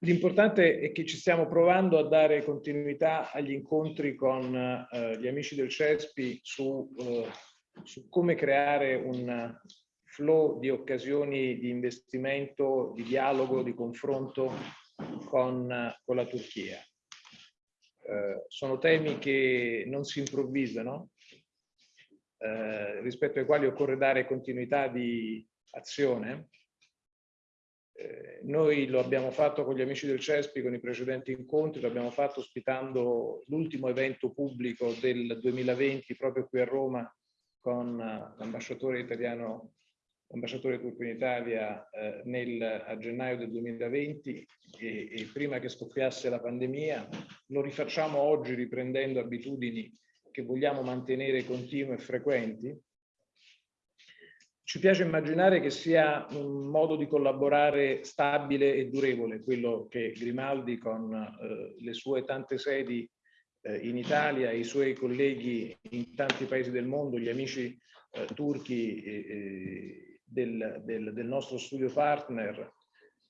L'importante è che ci stiamo provando a dare continuità agli incontri con eh, gli amici del CESPI su, eh, su, come creare un flow di occasioni di investimento, di dialogo, di confronto con, con la Turchia. Eh, sono temi che non si improvvisano, eh, rispetto ai quali occorre dare continuità di azione eh, noi lo abbiamo fatto con gli amici del CESPI, con i precedenti incontri, lo abbiamo fatto ospitando l'ultimo evento pubblico del 2020 proprio qui a Roma con eh, l'ambasciatore italiano, l'ambasciatore turco in Italia eh, nel, a gennaio del 2020 e, e prima che scoppiasse la pandemia. Lo rifacciamo oggi riprendendo abitudini che vogliamo mantenere continue e frequenti ci piace immaginare che sia un modo di collaborare stabile e durevole, quello che Grimaldi con eh, le sue tante sedi eh, in Italia, i suoi colleghi in tanti paesi del mondo, gli amici eh, turchi del, del, del nostro studio partner,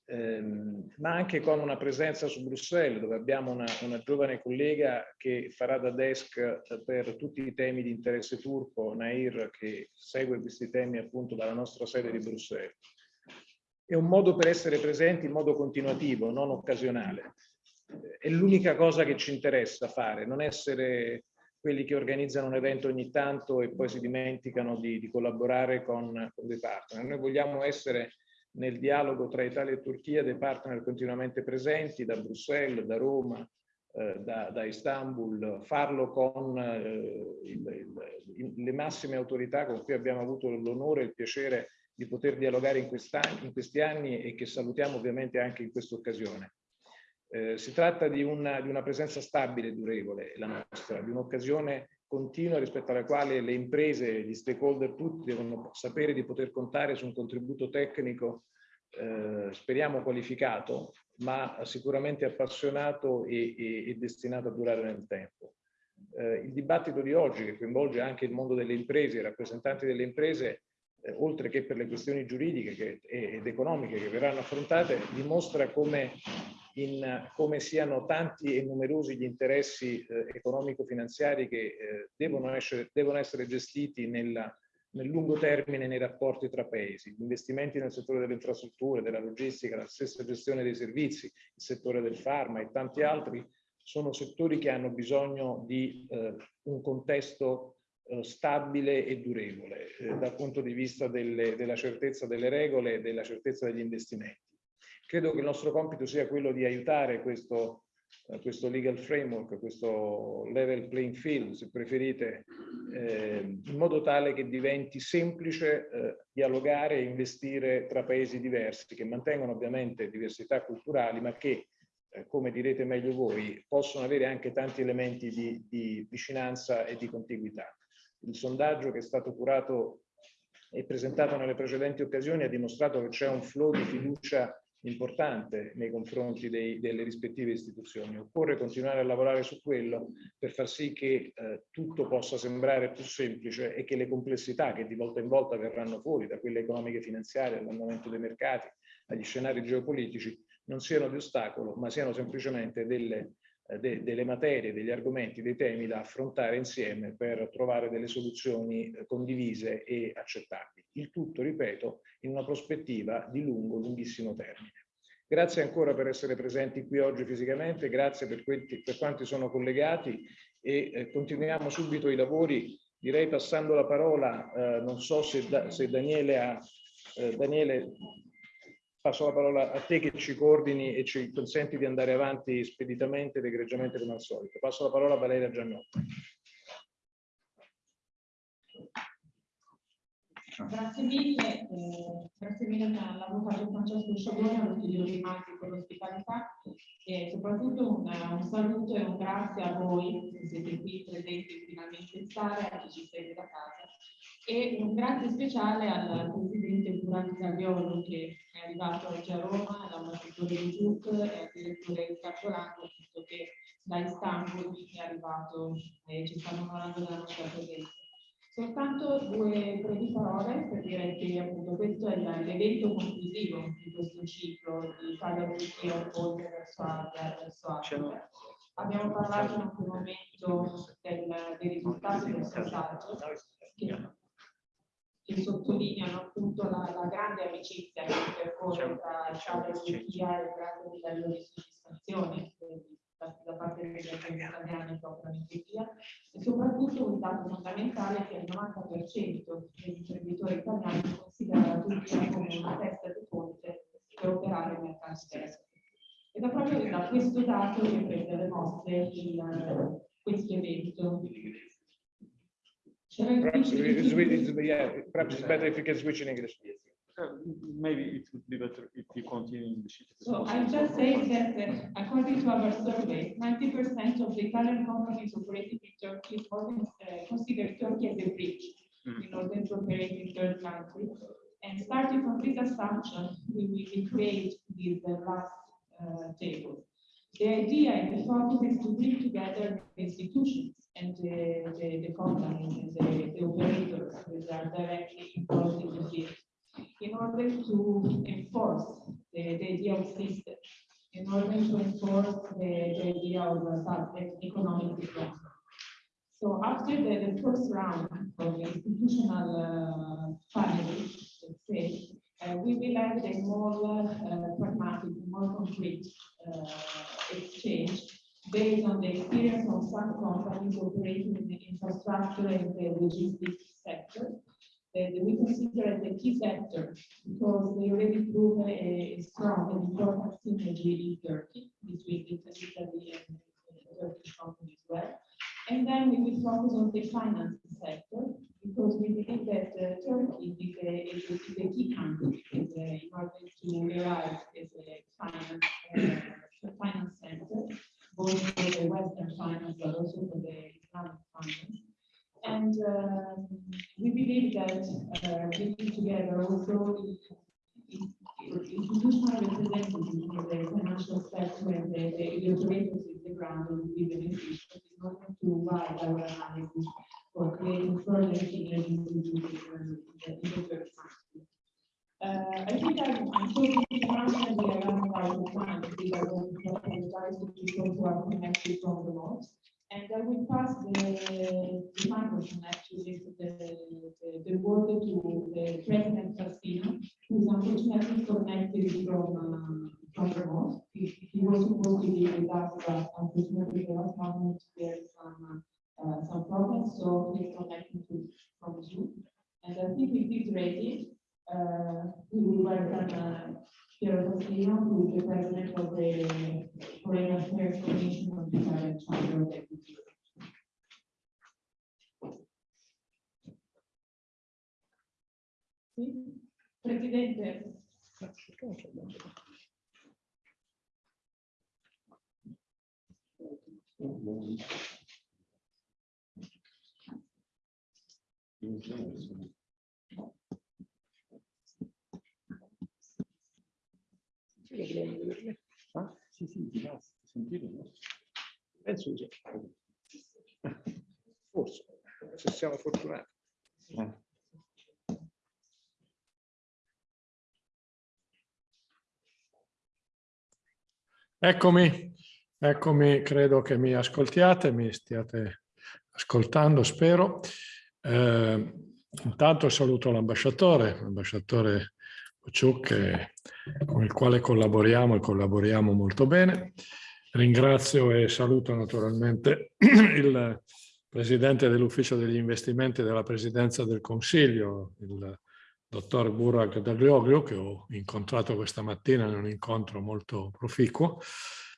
ehm, ma anche con una presenza su Bruxelles, dove abbiamo una, una, giovane collega che farà da desk eh, per tutti i temi di interesse turco, Nair, che segue questi temi appunto dalla nostra sede di Bruxelles. È un modo per essere presenti in modo continuativo, non occasionale. È l'unica cosa che ci interessa fare, non essere quelli che organizzano un evento ogni tanto e poi si dimenticano di, di collaborare con, con dei partner. Noi vogliamo essere nel dialogo tra Italia e Turchia dei partner continuamente presenti da Bruxelles, da Roma, eh, da, da, Istanbul, farlo con eh, il, il, le massime autorità con cui abbiamo avuto l'onore e il piacere di poter dialogare in, in, questi anni e che salutiamo ovviamente anche in questa occasione. Eh, si tratta di una, di una presenza stabile e durevole, la nostra, di un'occasione continua rispetto alla quale le imprese, gli stakeholder tutti devono sapere di poter contare su un contributo tecnico, eh, speriamo qualificato, ma sicuramente appassionato e, e, e destinato a durare nel tempo. Eh, il dibattito di oggi, che coinvolge anche il mondo delle imprese, i rappresentanti delle imprese, eh, oltre che per le questioni giuridiche che, ed economiche che verranno affrontate, dimostra come in come siano tanti e numerosi gli interessi eh, economico-finanziari che eh, devono, essere, devono, essere, gestiti nella, nel lungo termine nei rapporti tra paesi. Gli investimenti nel settore delle infrastrutture, della logistica, la stessa gestione dei servizi, il settore del farma e tanti altri sono settori che hanno bisogno di eh, un contesto stabile e durevole eh, dal punto di vista delle, della certezza delle regole e della certezza degli investimenti. Credo che il nostro compito sia quello di aiutare questo, eh, questo legal framework, questo level playing field, se preferite, eh, in modo tale che diventi semplice eh, dialogare e investire tra paesi diversi, che mantengono ovviamente diversità culturali, ma che, eh, come direte meglio voi, possono avere anche tanti elementi di, di vicinanza e di contiguità. Il sondaggio che è stato curato e presentato nelle precedenti occasioni ha dimostrato che c'è un flow di fiducia importante nei confronti dei, delle rispettive istituzioni. Occorre continuare a lavorare su quello per far sì che eh, tutto possa sembrare più semplice e che le complessità che di volta in volta verranno fuori, da quelle economiche e finanziarie, all'andamento dei mercati, agli scenari geopolitici, non siano di ostacolo, ma siano semplicemente delle, de, delle materie, degli argomenti, dei temi da affrontare insieme per trovare delle soluzioni eh, condivise e accettabili. Il tutto, ripeto, in una prospettiva di lungo, lunghissimo termine. Grazie ancora per essere presenti qui oggi fisicamente, grazie per, quanti, per quanti sono collegati e eh, continuiamo subito i lavori, direi passando la parola, eh, non so se, da, se Daniele ha, eh, Daniele passo la parola a te che ci coordini e ci consenti di andare avanti speditamente ed egregiamente come al solito. Passo la parola a Valeria Giannotti. Grazie mille, eh, grazie mille all'avvocato Francesco Sciabolone, allo studio di Matti per l'ospitalità e soprattutto un, un, saluto e un grazie a voi che siete qui presenti finalmente in sala, a chi ci segue da casa e un grazie speciale al presidente Durante Gagliolo che è arrivato oggi a Roma, all'ambasciatore di Giuc e al direttore Cartolano, visto che da Istanbul è arrivato e ci stanno onorando della nostra presenza. Soltanto due brevi parole per dire che appunto questo è l'evento conclusivo di questo ciclo di Italia Turchia oltre verso verso Africa. Abbiamo parlato in un momento del, dei risultati del sondaggio che, che sottolineano appunto la, la, grande amicizia che percorre tra Italia e Turchia e il grande livello di soddisfazione da, parte degli italiani operano in Turchia e soprattutto un dato fondamentale è che il 90% degli imprenditori italiani considera la Turchia come una testa di ponte per operare in mercati esteri. Ed è proprio da questo dato che prende le mosse il, questo evento. Perhaps it's, it's, yeah, perhaps it's better if you can switch in English. Uh, maybe it would be better if you continue in the sheet. So I'm just saying that uh, according to our survey, 90% of the Italian companies operating in Turkey uh, consider Turkey as a bridge mm. in order to operate in third countries. And starting from this assumption, we will create this uh, last uh, table. The idea and the focus is to bring together the institutions and the, the, the companies and the, the operators that are directly involved in the field in order to enforce the, the idea of system, in order to enforce the, the idea of uh, economic development. So after the, the first round of institutional uh, let's say, uh, we will have a more uh, pragmatic, more concrete uh, exchange based on the experience of some companies operating in the infrastructure and the logistics sector we consider as a key sector because they already prove a, strong and important synergy in Turkey between Italy and Turkish company as well. And then we will focus on the finance sector because we believe that uh, Turkey is a, is, a, is a key country is a, in order to arrive as a finance, uh, finance center, both for the Western finance but also for the Islamic finance. And uh, we believe that bringing together also institutional representatives of the financial sector and the, the, operators in the ground will be beneficial in order to wide our analysis for creating further synergies in the, in the. Uh, I think I'm, talking around and we are running out because I want bourgeois siamo fortunati. Eh. Eccomi, eccomi, credo che mi ascoltiate, mi stiate ascoltando, spero. Eh, intanto saluto l'ambasciatore, l'ambasciatore Ciuc, con il quale collaboriamo e collaboriamo molto bene. Ringrazio e saluto naturalmente il Presidente dell'Ufficio degli Investimenti della Presidenza del Consiglio, il dottor Burak Daglioglio, che ho incontrato questa mattina in un incontro molto proficuo,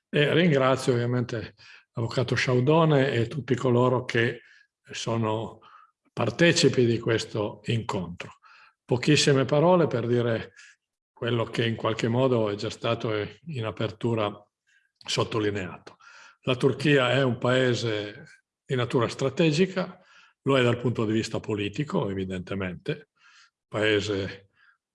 e ringrazio ovviamente l'Avvocato Sciaudone e tutti coloro che sono partecipi di questo incontro. Pochissime parole per dire quello che in qualche modo è già stato in apertura sottolineato. La Turchia è un paese di natura strategica, lo è dal punto di vista politico, evidentemente, paese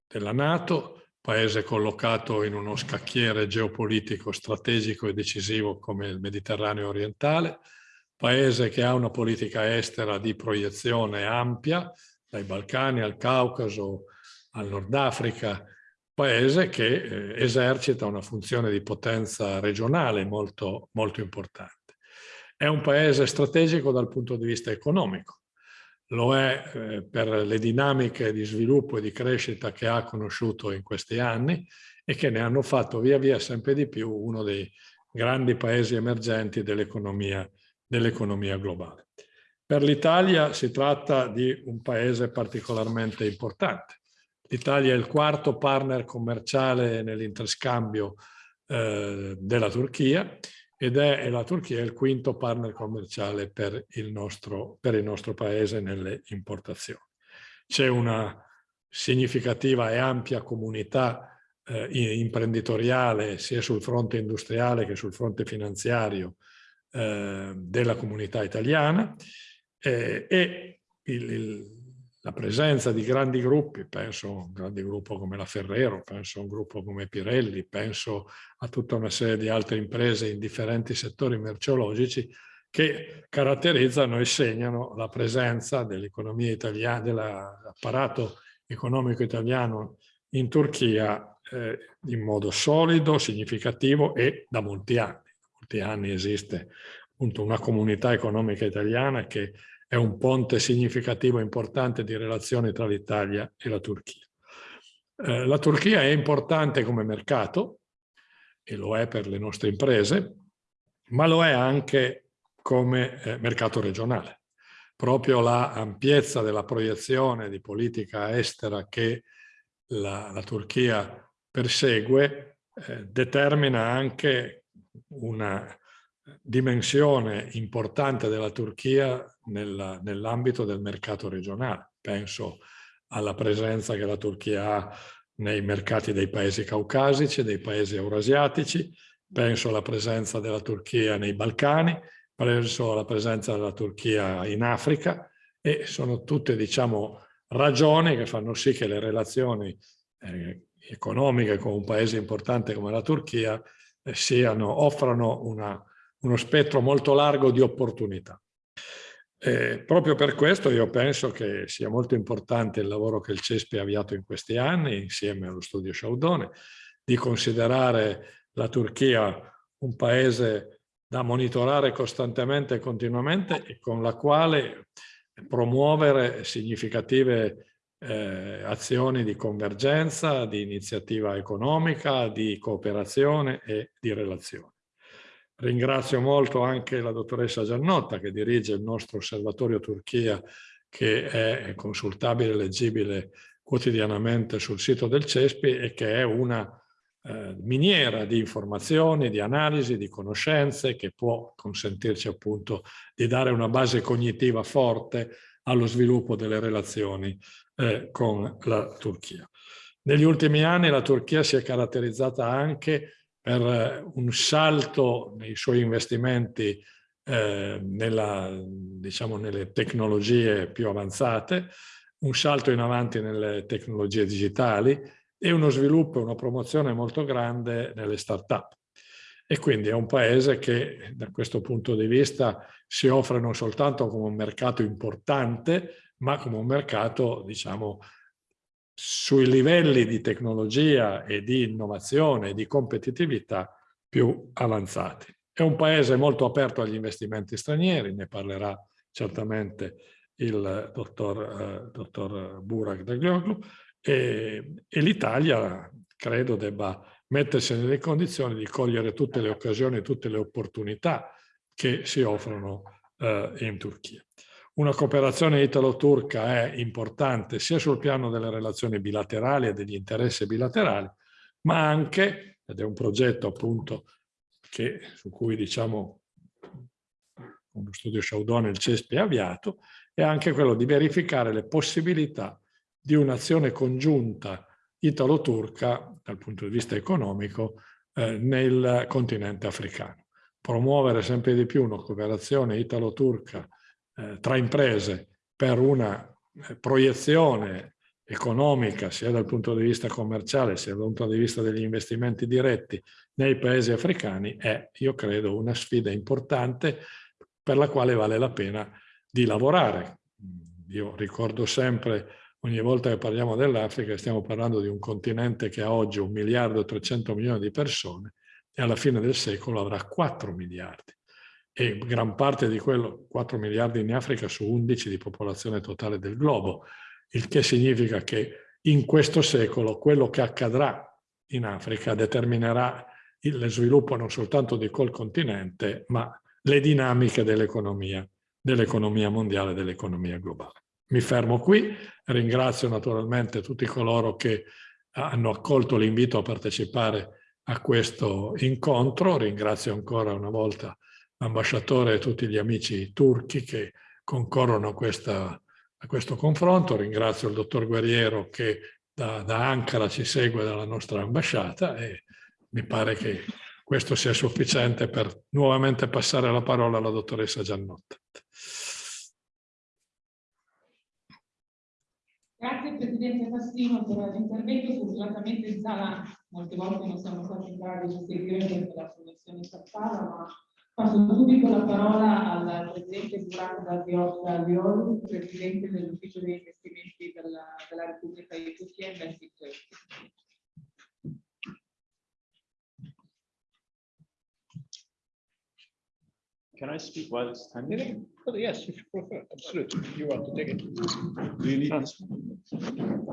della Nato, paese collocato in uno scacchiere geopolitico strategico e decisivo come il Mediterraneo orientale, paese che ha una politica estera di proiezione ampia, dai Balcani al Caucaso, al Nord Africa, paese che eh, esercita una funzione di potenza regionale molto, molto importante. È un paese strategico dal punto di vista economico, lo è eh, per le dinamiche di sviluppo e di crescita che ha conosciuto in questi anni e che ne hanno fatto via via sempre di più uno dei grandi paesi emergenti dell'economia dell globale. Per l'Italia si tratta di un paese particolarmente importante. L'Italia è il quarto partner commerciale nell'interscambio eh, della Turchia ed è la Turchia il quinto partner commerciale per il nostro, per il nostro paese nelle importazioni. C'è una significativa e ampia comunità eh, imprenditoriale sia sul fronte industriale che sul fronte finanziario eh, della comunità italiana eh, e il, il la presenza di grandi gruppi, penso a un grande gruppo come la Ferrero, penso a un gruppo come Pirelli, penso a tutta una serie di altre imprese in differenti settori merceologici che caratterizzano e segnano la presenza dell'economia italiana, dell'apparato economico italiano in Turchia eh, in modo solido, significativo e da molti anni. Da molti anni esiste appunto una comunità economica italiana che è un ponte significativo e importante di relazioni tra l'Italia e la Turchia. Eh, la Turchia è importante come mercato, e lo è per le nostre imprese, ma lo è anche come eh, mercato regionale. Proprio la ampiezza della proiezione di politica estera che la, la Turchia persegue eh, determina anche una dimensione importante della Turchia nell'ambito del mercato regionale. Penso alla presenza che la Turchia ha nei mercati dei paesi caucasici, dei paesi eurasiatici, penso alla presenza della Turchia nei Balcani, penso alla presenza della Turchia in Africa e sono tutte diciamo, ragioni che fanno sì che le relazioni eh, economiche con un paese importante come la Turchia eh, siano, offrano una, uno spettro molto largo di opportunità. Eh, proprio per questo io penso che sia molto importante il lavoro che il CESPI ha avviato in questi anni insieme allo studio Sciaudone di considerare la Turchia un paese da monitorare costantemente e continuamente e con la quale promuovere significative eh, azioni di convergenza, di iniziativa economica, di cooperazione e di relazione. Ringrazio molto anche la dottoressa Giannotta che dirige il nostro osservatorio Turchia che è consultabile e leggibile quotidianamente sul sito del CESPI e che è una eh, miniera di informazioni, di analisi, di conoscenze che può consentirci appunto di dare una base cognitiva forte allo sviluppo delle relazioni eh, con la Turchia. Negli ultimi anni la Turchia si è caratterizzata anche per eh, un salto nei suoi investimenti eh, nella, diciamo, nelle tecnologie più avanzate, un salto in avanti nelle tecnologie digitali e uno sviluppo e una promozione molto grande nelle start-up. E quindi è un paese che da questo punto di vista si offre non soltanto come un mercato importante, ma come un mercato, diciamo, sui livelli di tecnologia e di innovazione e di competitività più avanzati. È un paese molto aperto agli investimenti stranieri, ne parlerà certamente il dottor, eh, dottor Burak Daglioglu, e, e l'Italia credo debba mettersi nelle condizioni di cogliere tutte le occasioni, tutte le opportunità che si offrono eh, in Turchia. Una cooperazione italo-turca è importante sia sul piano delle relazioni bilaterali e degli interessi bilaterali, ma anche, ed è un progetto appunto che, su cui diciamo con lo studio Sciaudone il CESPI ha avviato, è anche quello di verificare le possibilità di un'azione congiunta italo-turca dal punto di vista economico eh, nel continente africano. Promuovere sempre di più una cooperazione italo-turca eh, tra imprese per una eh, proiezione economica sia dal punto di vista commerciale sia dal punto di vista degli investimenti diretti nei paesi africani è, io credo, una sfida importante per la quale vale la pena di lavorare. Io ricordo sempre, ogni volta che parliamo dell'Africa, stiamo parlando di un continente che ha oggi un miliardo e 300 milioni di persone e alla fine del secolo avrà 4 miliardi. E gran parte di quello, 4 miliardi in Africa su 11 di popolazione totale del globo, il che significa che in questo secolo quello che accadrà in Africa determinerà il sviluppo non soltanto di quel continente, ma le dinamiche dell'economia, dell'economia mondiale, dell'economia globale. Mi fermo qui, ringrazio naturalmente tutti coloro che hanno accolto l'invito a partecipare a questo incontro, ringrazio ancora una volta l'ambasciatore e tutti gli amici turchi che concorrono a, questa, a questo confronto, ringrazio il dottor Guerriero che da, da Ankara ci segue dalla nostra ambasciata e mi pare che questo sia sufficiente per nuovamente passare la parola alla dottoressa Giannotta. Grazie Presidente Fassino per l'intervento. Fortunatamente in sala molte volte non siamo stati in grado di seguire perché la connessione saltava, ma passo subito la parola al Presidente Burak Daviol, Presidente dell'Ufficio degli investimenti della, della Repubblica di Turchia Investi Can I speak while it's standing? Oh, Yes, if you prefer, absolutely. You want to take it? Do you need this?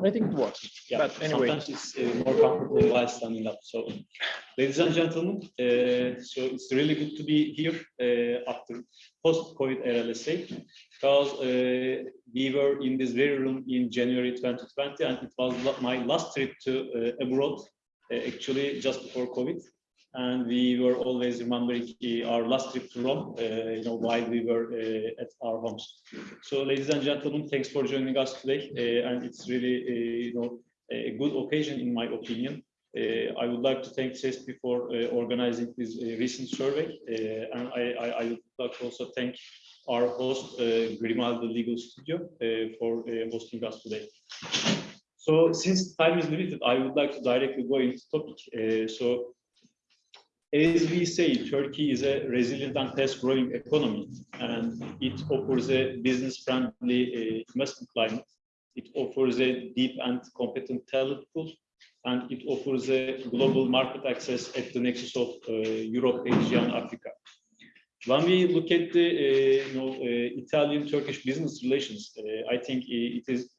I think it works. Yeah, But anyway. sometimes it's uh, more comfortable while standing up. So, ladies and gentlemen, uh, so it's really good to be here uh, after post-COVID era, let's say, because uh, we were in this very room in January 2020, and it was my last trip to uh, abroad, uh, actually just before COVID. And we were always remembering our last trip to Rome, uh, you know, while we were uh, at our homes. So, ladies and gentlemen, thanks for joining us today, uh, and it's really, uh, you know, a good occasion, in my opinion. Uh, I would like to thank CESPI for uh, organizing this recent survey, and I, I, I would like to also thank our host, Grimaldi Legal Studio, for hosting us today. So, since time is limited, I would like to directly go into the topic. So, as we say, Turkey is a resilient and fast-growing economy, and it offers a business-friendly uh, investment climate. It offers a deep and competent talent pool, and it offers a global market access at the nexus of uh, Europe, Asia, and Africa. When we look at the uh, you know, uh, Italian-Turkish business relations, uh, I think uh, it is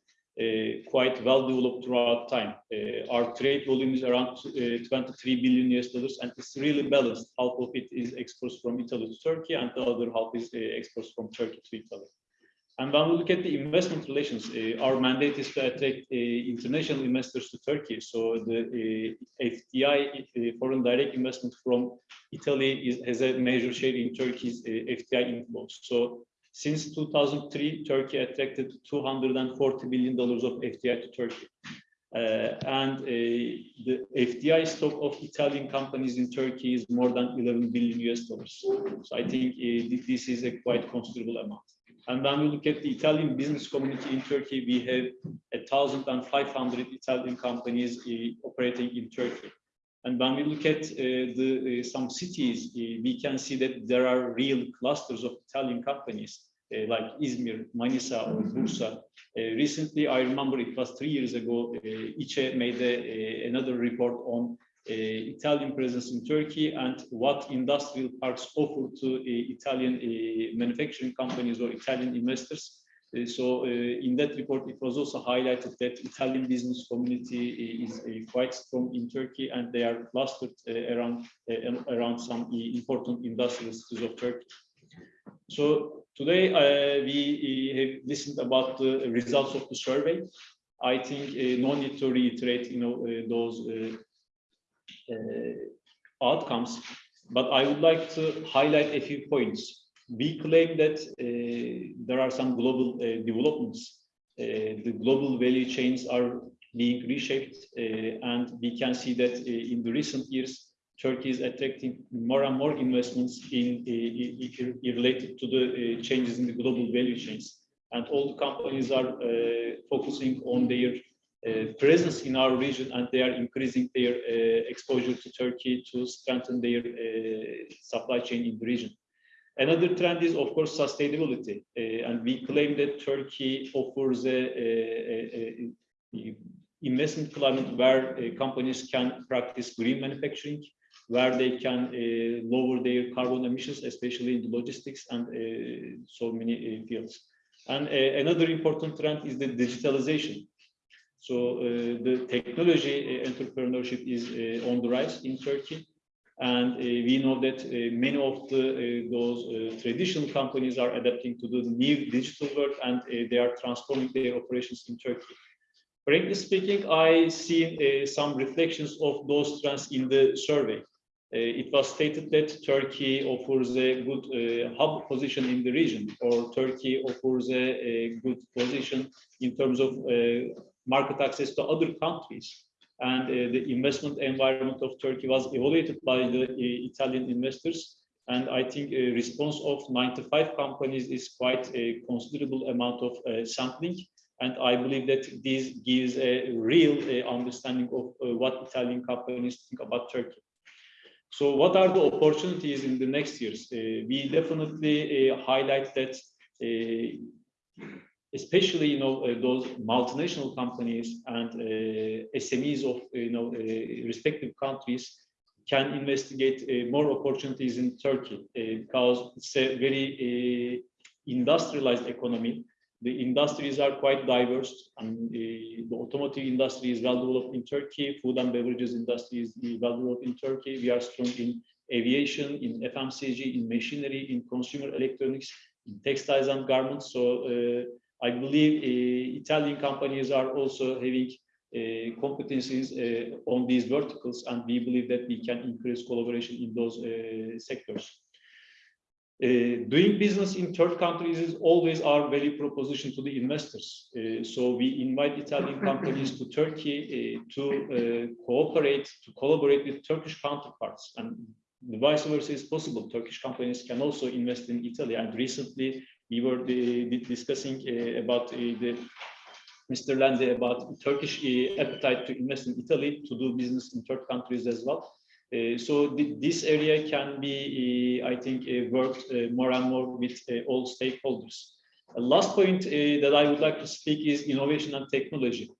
quite well developed throughout time. Uh, our trade volume is around uh, 23 billion US dollars, and it's really balanced. Half of it is exports from Italy to Turkey, and the other half is uh, exports from Turkey to Italy. And when we look at the investment relations, uh, our mandate is to attract uh, international investors to Turkey. So the uh, FDI, foreign direct investment from Italy, is, has a major share in Turkey's FDI inflows. So since 2003, Turkey attracted 240 billion dollars of FDI to Turkey. Uh, and uh, the FDI stock of Italian companies in Turkey is more than 11 billion US dollars. So I think uh, this is a quite considerable amount. And when we look at the Italian business community in Turkey, we have thousand and five hundred Italian companies uh, operating in Turkey. And when we look at uh, the uh, some cities, uh, we can see that there are real clusters of Italian companies like Izmir, Manisa, or Bursa. Recently, I remember it was three years ago, ICE made a- another report on uh, Italian presence in Turkey and what industrial parks offer to uh, Italian uh, manufacturing companies or Italian investors. Uh, So uh, in that report, it was also highlighted that Italian business community uh, is uh, quite strong in Turkey and they are clustered uh, around uh, around some important industrial cities of Turkey. So today we have listened about the results of the survey. I think no need to reiterate, you know, those outcomes, but I would like to highlight a few points. We claim that uh, there are some global uh, developments. Uh, the global value chains are being reshaped, and we can see that in the recent years, Turkey is attracting more and more investments in, uh, i- i- related to the uh, changes in the global value chains. And all the companies are uh, focusing on their uh, presence in our region and they are increasing their exposure to Turkey to strengthen their supply chain in the region. Another trend is, of course, sustainability. Uh, and we claim that Turkey offers a, a- a- a investment climate where uh, companies can practice green manufacturing, where they can uh, lower their carbon emissions, especially in logistics and uh, so many uh, fields. And uh, another important trend is the digitalization. So the technology entrepreneurship is on the rise in Turkey. And uh, we know that uh, many of the, uh, those traditional companies are adapting to the new digital world and they are transforming their operations in Turkey. Frankly speaking, I see some reflections of those trends in the survey. Uh, it was stated that Turkey offers a good uh, hub position in the region, or Turkey offers a, a good position in terms of uh, market access to other countries. And uh, the investment environment of Turkey was evaluated by the uh, Italian investors. And I think a response of 95 companies is quite a considerable amount of uh, sampling. And I believe that this gives a real uh, understanding of uh, what Italian companies think about Turkey. So what are the opportunities in the next years? Uh, we definitely uh, highlight that, uh, especially you know uh, those multinational companies and uh, SMEs of you know uh, respective countries can investigate more opportunities in Turkey because it's a very industrialized economy. The industries are quite diverse, and the automotive industry is well developed in Turkey. Food and beverages industry is well developed in Turkey. We are strong in aviation, in FMCG, in machinery, in consumer electronics, in textiles and garments. So uh, I believe uh, Italian companies are also having uh, competencies uh, on these verticals, and we believe that we can increase collaboration in those sectors. Uh, doing business in third countries is always our value proposition to the investors. Uh, so we invite Italian companies to Turkey uh, to cooperate, to collaborate with Turkish counterparts, and the vice versa is possible. Turkish companies can also invest in Italy. And recently we were discussing uh, about uh, the Mr. Lande about Turkish uh, appetite to invest in Italy to do business in third countries as well. Uh, so thi- this area can be, uh, I think, uh, worked more and more with all stakeholders. A last point that I would like to speak is innovation and technology.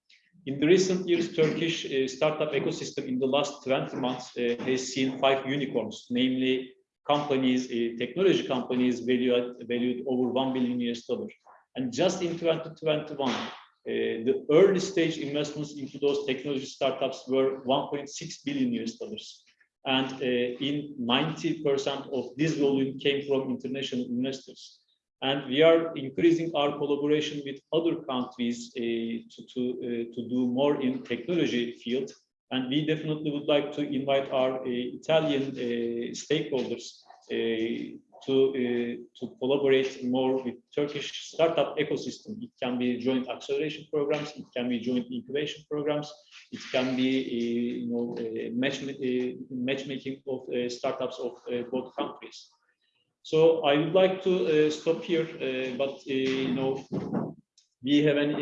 In the recent years, Turkish startup ecosystem in the last 20 months has seen five unicorns, namely companies, uh, technology companies valued, valued over 1 billion US dollar. And just in 2021, uh, the early stage investments into those technology startups were 1.6 billion US dollars. And uh, in 90% of this volume came from international investors. And we are increasing our collaboration with other countries to, to, to do more in technology field. And we definitely would like to invite our uh, Italian uh, stakeholders uh, to, uh, to collaborate more with Turkish startup ecosystem. It can be joint acceleration programs, it can be joint incubation programs, it can be uh, you know, match, uh, matchmaking of startups of both countries. So I would like to stop here, but you know, we have an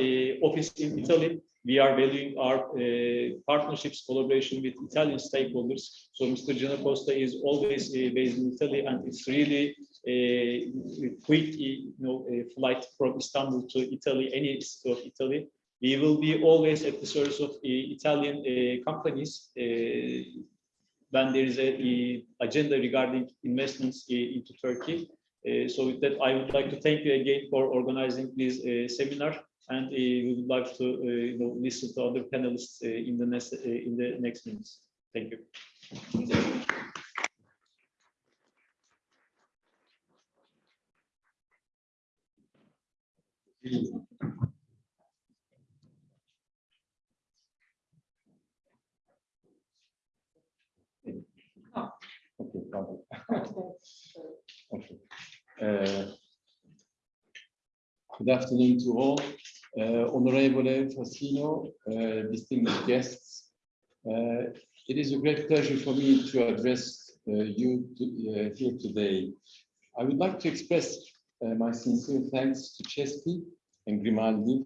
office in Italy. We are valuing our uh, partnerships, collaboration with Italian stakeholders. So Mr. Giannacosta is always uh, based in Italy, and it's really a quick, you know, flight from Istanbul to Italy, any city of Italy. We will be always at the service of uh, Italian uh, companies uh, when there is a, agenda regarding investments uh, into Turkey. Uh, so with that, I would like to thank you again for organizing this uh, seminar, and uh, we would like to uh, you know, listen to other panelists uh, in the next in the next minutes. Thank you. Okay. Okay. Uh, Good afternoon to all. Uh, Honorable Fassino, uh, distinguished guests. Uh, It is a great pleasure for me to address uh, you to- uh, here today. I would like to express uh, my sincere thanks to CESPI and Grimaldi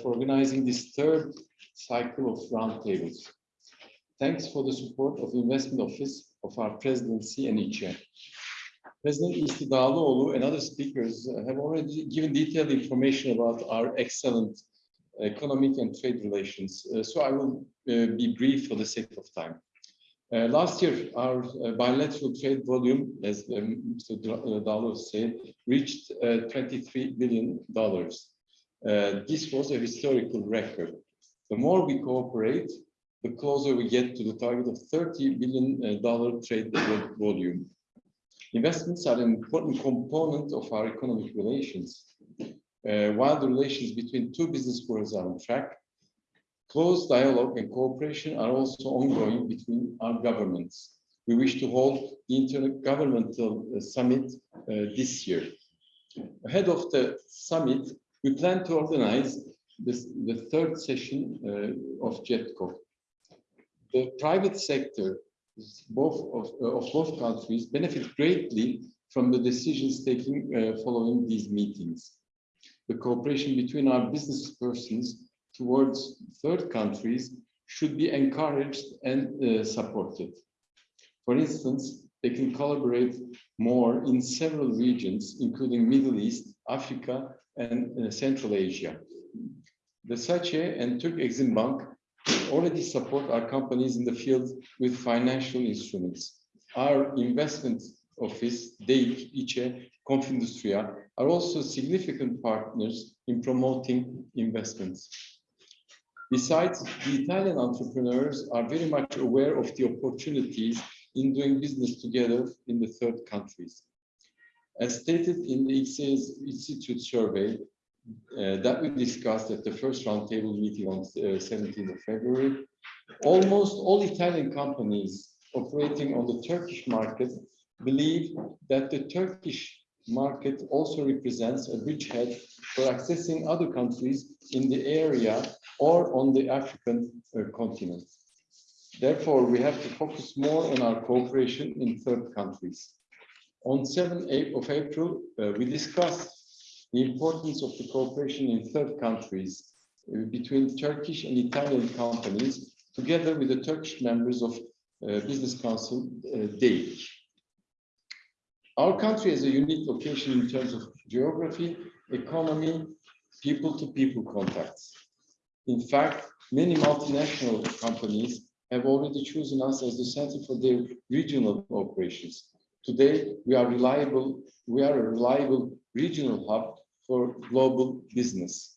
for organizing this third cycle of roundtables. Thanks for the support of the Investment Office of our presidency and each. President Isti Dağlıoğlu and other speakers have already given detailed information about our excellent economic and trade relations. Uh, so I will uh, be brief for the sake of time. Uh, last year, our uh, bilateral trade volume, as um, Mr. Dalo said, reached uh, 23 billion dollars. Uh, this was a historical record. The more we cooperate, the closer we get to the target of 30 billion dollar trade volume. Investments are an important component of our economic relations. Uh, while the relations between two business worlds are on track, close dialogue and cooperation are also ongoing between our governments. We wish to hold the intergovernmental uh, summit uh, this year. Ahead of the summit, we plan to organize this, the third session uh, of JETCO. The private sector, both of, uh, of both countries, benefit greatly from the decisions taken uh, following these meetings the cooperation between our business persons towards third countries should be encouraged and uh, supported. For instance, they can collaborate more in several regions, including Middle East, Africa, and uh, Central Asia. The SACE and Türk Exim Bank already support our companies in the field with financial instruments. Our investment office, DEİK, ICE, Confindustria, are also significant partners in promoting investments. Besides, the Italian entrepreneurs are very much aware of the opportunities in doing business together in the third countries. As stated in the Institute survey uh, that we discussed at the first roundtable meeting on uh, 17th of February, almost all Italian companies operating on the Turkish market believe that the Turkish market also represents a bridgehead for accessing other countries in the area or on the African uh, continent. Therefore, we have to focus more on our cooperation in third countries. On 7th of April, uh, we discussed the importance of the cooperation in third countries uh, between Turkish and Italian companies, together with the Turkish members of uh, Business Council, uh, DEİK. Our country has a unique location in terms of geography, economy, people-to-people -people contacts. In fact, many multinational companies have already chosen us as the center for their regional operations. Today, we are reliable. We are a reliable regional hub for global business.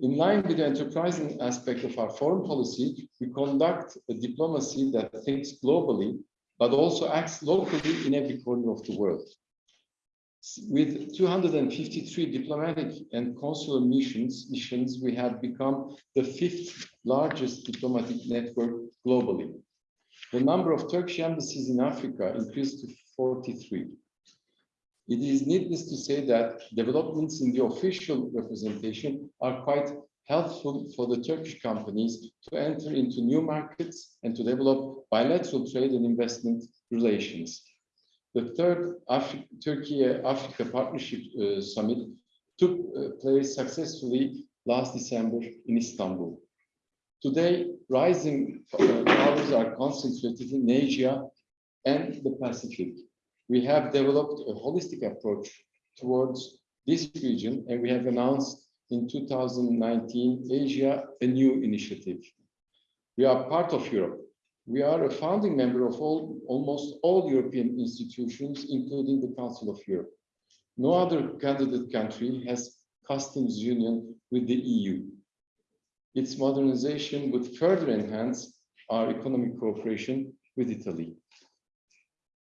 In line with the enterprising aspect of our foreign policy, we conduct a diplomacy that thinks globally but also acts locally in every corner of the world. With 253 diplomatic and consular missions, missions, we have become the fifth largest diplomatic network globally. The number of Turkish embassies in Africa increased to 43. It is needless to say that developments in the official representation are quite helpful for the Turkish companies to enter into new markets and to develop bilateral trade and investment relations. The third Afri Turkey-Africa Partnership uh, Summit took uh, place successfully last December in Istanbul. Today, rising uh, powers are concentrated in Asia and the Pacific. We have developed a holistic approach towards this region, and we have announced in 2019, Asia, Anew initiative. We are part of Europe. We are a founding member of all, almost all European institutions, including the Council of Europe. No other candidate country has customs union with the EU. Its modernization would further enhance our economic cooperation with Italy.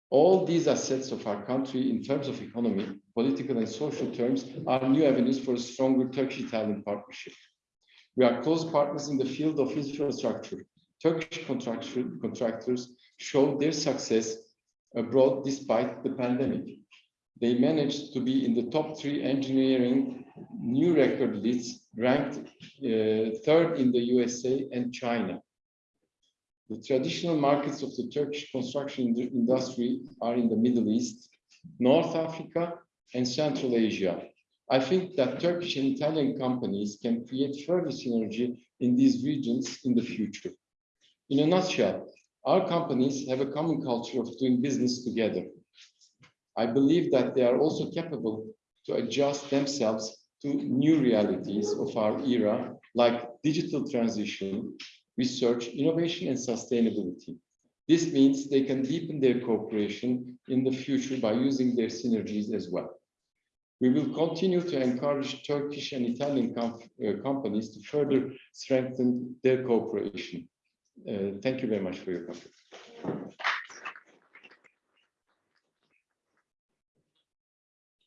All these assets of our country in terms of economy, political and social terms are new avenues for a stronger Turkish-Italian partnership. We are close partners in the field of infrastructure. Turkish contractors showed their success abroad despite the pandemic. They managed to be in the top three engineering new record lists, ranked uh, third in the USA and China. The traditional markets of the Turkish construction industry are in the Middle East, North Africa, and Central Asia. I think that Turkish and Italian companies can create further synergy in these regions in the future. In a nutshell, our companies have a common culture of doing business together. I believe that they are also capable to adjust themselves to new realities of our era, like digital transition, research, innovation, and sustainability. This means they can deepen their cooperation in the future by using their synergies as well. We will continue to encourage Turkish and Italian uh, companies to further strengthen their cooperation. Uh, thank you very much for your.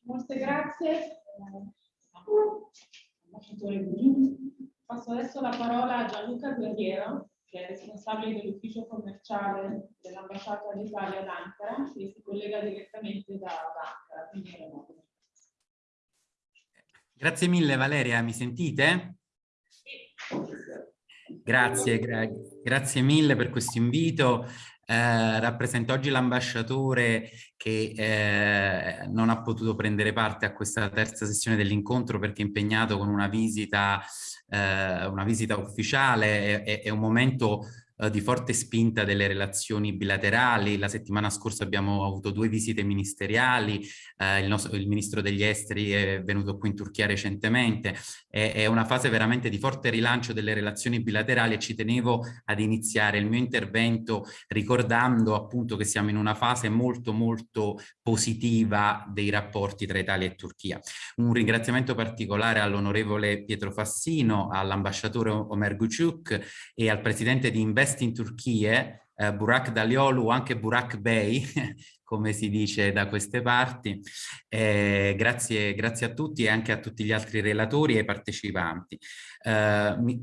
Molte grazie. Passo adesso la parola a Gianluca Guerriero, che è responsabile dell'ufficio commerciale dell'ambasciata d'Italia ad Ankara, che si collega direttamente da, da Ankara. Grazie mille Valeria, mi sentite? Grazie, gra grazie mille per questo invito. Eh, rappresento oggi l'ambasciatore che eh, non ha potuto prendere parte a questa terza sessione dell'incontro perché è impegnato con una visita, eh, una visita ufficiale, è, è un momento eh, di forte spinta delle relazioni bilaterali. La settimana scorsa abbiamo avuto due visite ministeriali, eh, il, nostro, il, ministro degli esteri è venuto qui in Turchia recentemente, è, è, una fase veramente di forte rilancio delle relazioni bilaterali e ci tenevo ad iniziare il mio intervento ricordando appunto che siamo in una fase molto molto positiva dei rapporti tra Italia e Turchia. Un ringraziamento particolare all'onorevole Pietro Fassino, all'ambasciatore Omer Guciuk e al presidente di Invest investi in Turchia, eh, Burak Daliolu o anche Burak Bey, come si dice da queste parti. Eh, grazie, grazie a tutti e anche a tutti gli altri relatori e partecipanti. Eh,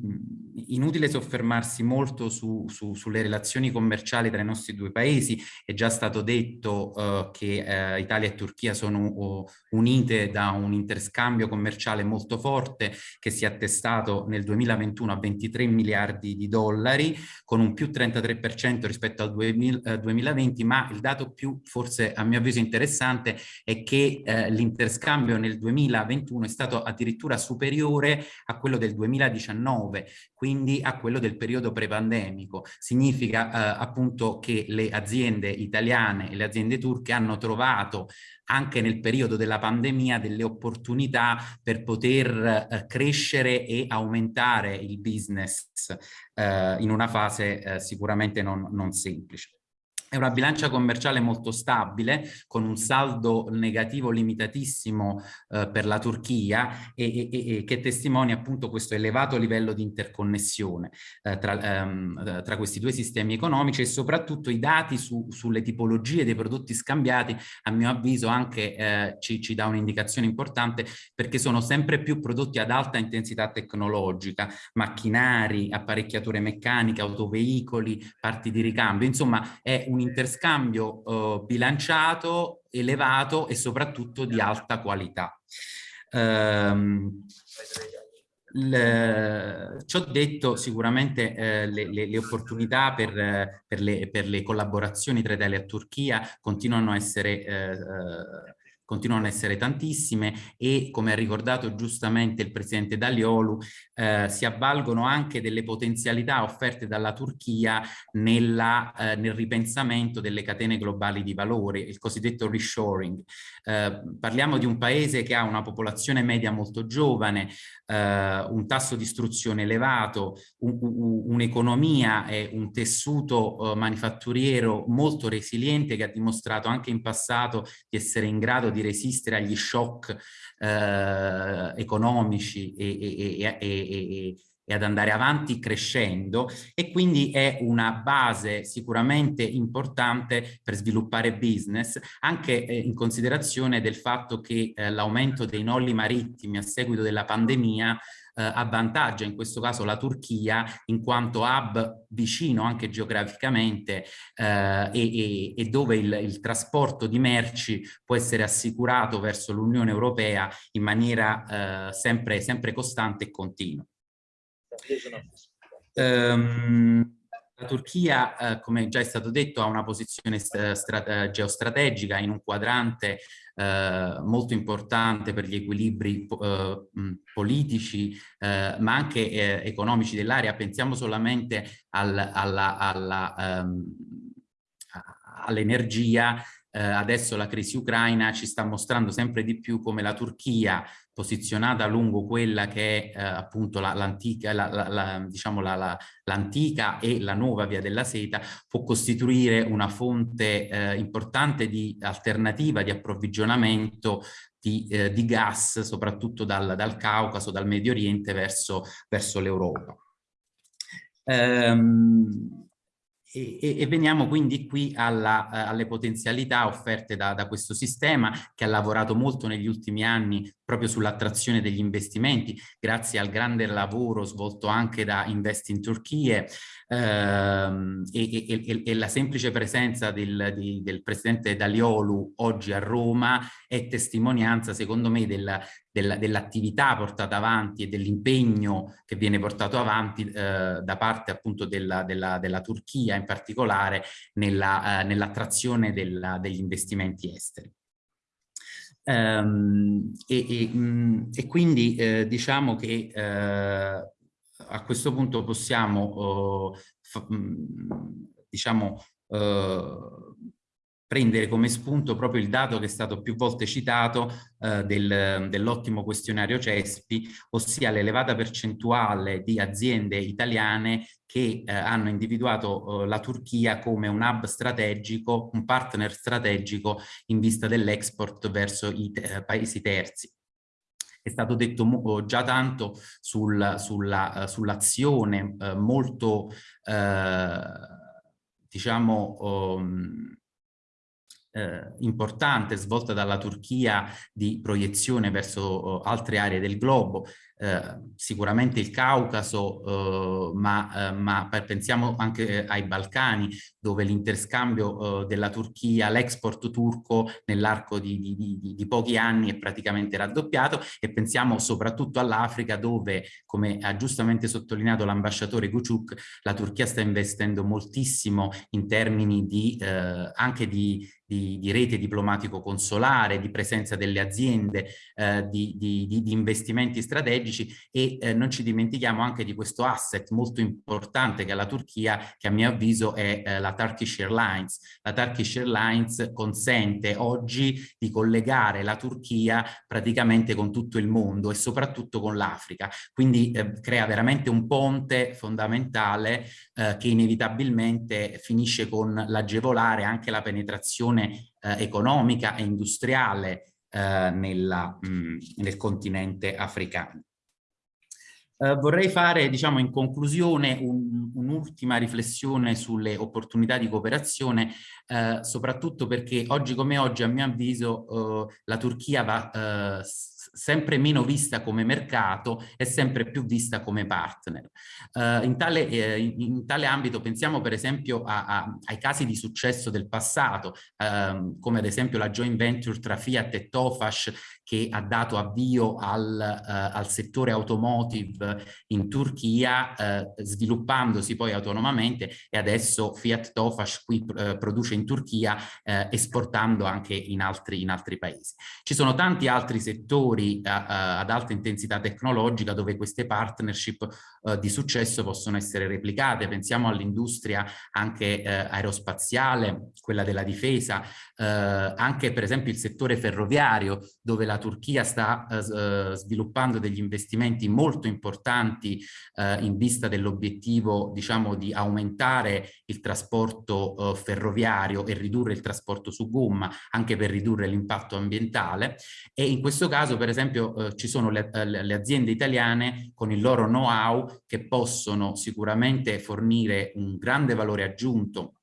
inutile soffermarsi molto su, su, sulle relazioni commerciali tra i nostri due paesi, è già stato detto eh, che eh, Italia e Turchia sono uh, unite da un interscambio commerciale molto forte che si è attestato nel 2021 a 23 miliardi di dollari con un più 33% rispetto al 2000, 2020, ma il dato più forse a mio avviso interessante è che eh, l'interscambio nel 2021 è stato addirittura superiore a quello del 2020 2019, quindi a quello del periodo prepandemico. Significa eh, appunto che le aziende italiane e le aziende turche hanno trovato anche nel periodo della pandemia delle opportunità per poter eh, crescere e aumentare il business eh, in una fase eh, sicuramente non, non semplice. È una bilancia commerciale molto stabile, con un saldo negativo limitatissimo eh, per la Turchia e, e, e, che testimonia appunto questo elevato livello di interconnessione eh, tra, ehm, tra, questi due sistemi economici e soprattutto i dati su, sulle tipologie dei prodotti scambiati, a mio avviso anche eh, ci, ci dà un'indicazione importante perché sono sempre più prodotti ad alta intensità tecnologica, macchinari, apparecchiature meccaniche, autoveicoli, parti di ricambio, insomma è un un interscambio eh, bilanciato, elevato e soprattutto di alta qualità. Um, le, ciò detto, sicuramente eh, le, le, le, opportunità per, per, per, le, collaborazioni tra Italia e Turchia continuano a essere eh, eh continuano ad essere tantissime e come ha ricordato giustamente il presidente Daliolu eh, si avvalgono anche delle potenzialità offerte dalla Turchia nella, eh, nel ripensamento delle catene globali di valore, il cosiddetto reshoring. Eh, parliamo di un paese che ha una popolazione media molto giovane, eh, un tasso di istruzione elevato, un'economia un e un tessuto eh, manifatturiero molto resiliente che ha dimostrato anche in passato di essere in grado di resistere agli shock eh, economici e, e, e, e ad andare avanti crescendo e quindi è una base sicuramente importante per sviluppare business anche eh, in considerazione del fatto che eh, l'aumento dei nolli marittimi a seguito della pandemia eh, avvantaggia in questo caso la Turchia in quanto hub vicino anche geograficamente eh, e, e, dove il, il, trasporto di merci può essere assicurato verso l'Unione Europea in maniera eh, sempre, sempre costante e continua. Um, la Turchia, eh, come già è stato detto, ha una posizione geostrategica in un quadrante eh, molto importante per gli equilibri eh, politici, eh, ma anche eh, economici dell'area. Pensiamo solamente al, um, all'energia eh, adesso la crisi ucraina ci sta mostrando sempre di più come la Turchia posizionata lungo quella che è eh, appunto l'antica la, la, la, diciamo e la nuova via della seta può costituire una fonte eh, importante di alternativa di approvvigionamento di, eh, di gas soprattutto dal, dal, Caucaso, dal Medio Oriente verso, verso l'Europa. Ehm, e, e, veniamo quindi qui alla, uh, alle potenzialità offerte da, da, questo sistema che ha lavorato molto negli ultimi anni proprio sull'attrazione degli investimenti grazie al grande lavoro svolto anche da Invest in Turchia ehm, e, e, e, la semplice presenza del, di, del presidente Daliolu oggi a Roma è testimonianza secondo me del, dell'attività portata avanti e dell'impegno che viene portato avanti eh, da parte appunto della, della, della, Turchia in particolare nell'attrazione nell degli investimenti esteri. Um, e, e, mh, e, quindi eh, diciamo che eh, a questo punto possiamo mh, diciamo uh, prendere come spunto proprio il dato che è stato più volte citato eh, del, dell'ottimo questionario CESPI, ossia l'elevata percentuale di aziende italiane che eh, hanno individuato eh, la Turchia come un hub strategico, un partner strategico in vista dell'export verso i te paesi terzi è stato detto già tanto sul, uh, sull'azione uh, molto, uh, diciamo, um, eh, importante svolta dalla Turchia di proiezione verso oh, altre aree del globo, eh, sicuramente il Caucaso, eh, ma, eh, ma, pensiamo anche ai Balcani, dove l'interscambio eh, della Turchia, l'export turco nell'arco di, di, di, di, pochi anni è praticamente raddoppiato e pensiamo soprattutto all'Africa dove, come ha giustamente sottolineato l'ambasciatore Guciuk, la Turchia sta investendo moltissimo in termini eh, anche di, di, di, rete diplomatico-consolare, di presenza delle aziende, eh, di, di, di, investimenti strategici e eh, non ci dimentichiamo anche di questo asset molto importante che è la Turchia, che a mio avviso è eh, la Turkish Airlines. La Turkish Airlines consente oggi di collegare la Turchia praticamente con tutto il mondo e soprattutto con l'Africa, quindi eh, crea veramente un ponte fondamentale eh, che inevitabilmente finisce con l'agevolare anche la penetrazione eh, economica e industriale eh, nella, mh, nel continente africano. Uh, vorrei fare, diciamo, in conclusione un'ultima un riflessione sulle opportunità di cooperazione, uh, soprattutto perché oggi come oggi, a mio avviso, uh, la Turchia va sempre meno vista come mercato e sempre più vista come partner. Uh, in, tale, eh, in, tale, ambito pensiamo per esempio a, a, ai casi di successo del passato, uh, come ad esempio la joint venture tra Fiat e Tofash che ha dato avvio al, uh, al settore automotive in Turchia, eh, sviluppandosi poi autonomamente e adesso Fiat Tofash qui produce in Turchia esportando anche in altri, in altri paesi. Ci sono tanti altri settori a, ad alta intensità tecnologica dove queste partnership di successo possono essere replicate. Pensiamo all'industria anche aerospaziale, quella della difesa, uh, anche per esempio il settore ferroviario dove la Turchia sta sviluppando degli investimenti molto importanti in vista dell'obiettivo diciamo di aumentare il trasporto ferroviario e ridurre il trasporto su gomma anche per ridurre l'impatto ambientale. E in questo caso per esempio eh, ci sono le, eh, le, aziende italiane con il loro know-how che possono sicuramente fornire un grande valore aggiunto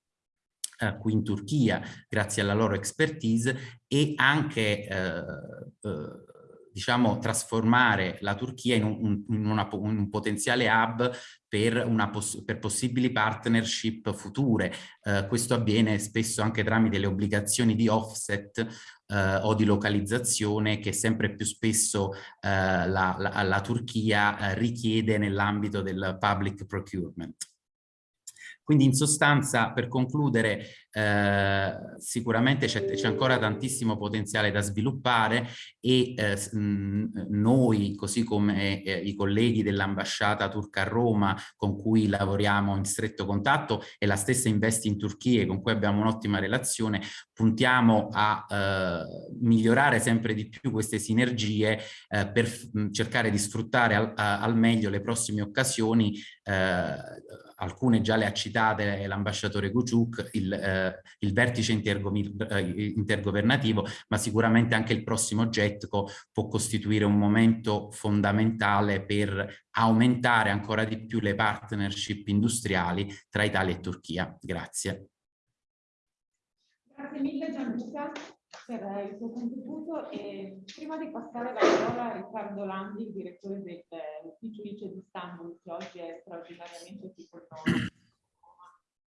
eh, qui in Turchia grazie alla loro expertise e anche eh, eh diciamo, trasformare la Turchia in un, in una, in un potenziale hub per, poss per, possibili partnership future. Eh, questo avviene spesso anche tramite le obbligazioni di offset eh, o di localizzazione che sempre più spesso eh, la, la, la, Turchia eh, richiede nell'ambito del public procurement. Quindi in sostanza, per concludere, eh, sicuramente c'è ancora tantissimo potenziale da sviluppare e eh, noi, così come eh, i colleghi dell'ambasciata turca a Roma con cui lavoriamo in stretto contatto e la stessa Investi in Turchia con cui abbiamo un'ottima relazione, puntiamo a eh, migliorare sempre di più queste sinergie eh, per cercare di sfruttare al, al, meglio le prossime occasioni eh, alcune già le ha citate l'ambasciatore Kuciuk, il, eh, il vertice eh, intergovernativo, ma sicuramente anche il prossimo GETCO può costituire un momento fondamentale per aumentare ancora di più le partnership industriali tra Italia e Turchia. Grazie. Grazie mille Gianluca per il suo contributo e prima di passare la parola a Riccardo Landi, il direttore dell'ufficio ICE di Istanbul, che oggi è straordinariamente qui con noi.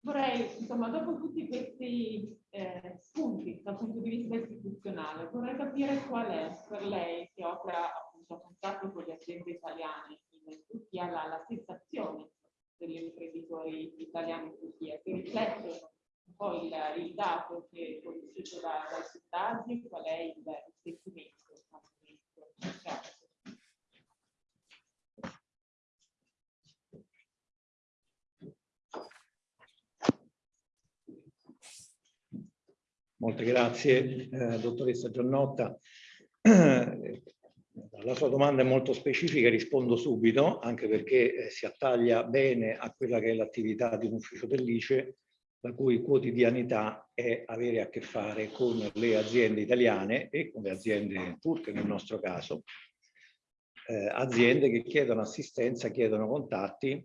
Vorrei, insomma, dopo tutti questi eh, spunti dal punto di vista istituzionale, vorrei capire qual è per lei, che opera appunto a contatto con le aziende italiane in Turchia, la, la sensazione degli imprenditori italiani in Turchia, che riflettono un po' il, dato che è conosciuto da, dai qual è il, il sentimento. Molte grazie, eh, dottoressa Giannotta. La sua domanda è molto specifica, rispondo subito, anche perché eh, si attaglia bene a quella che è l'attività di un ufficio dell'ICE la cui quotidianità è avere a che fare con le aziende italiane e con le aziende turche nel nostro caso, eh, aziende che chiedono assistenza, chiedono contatti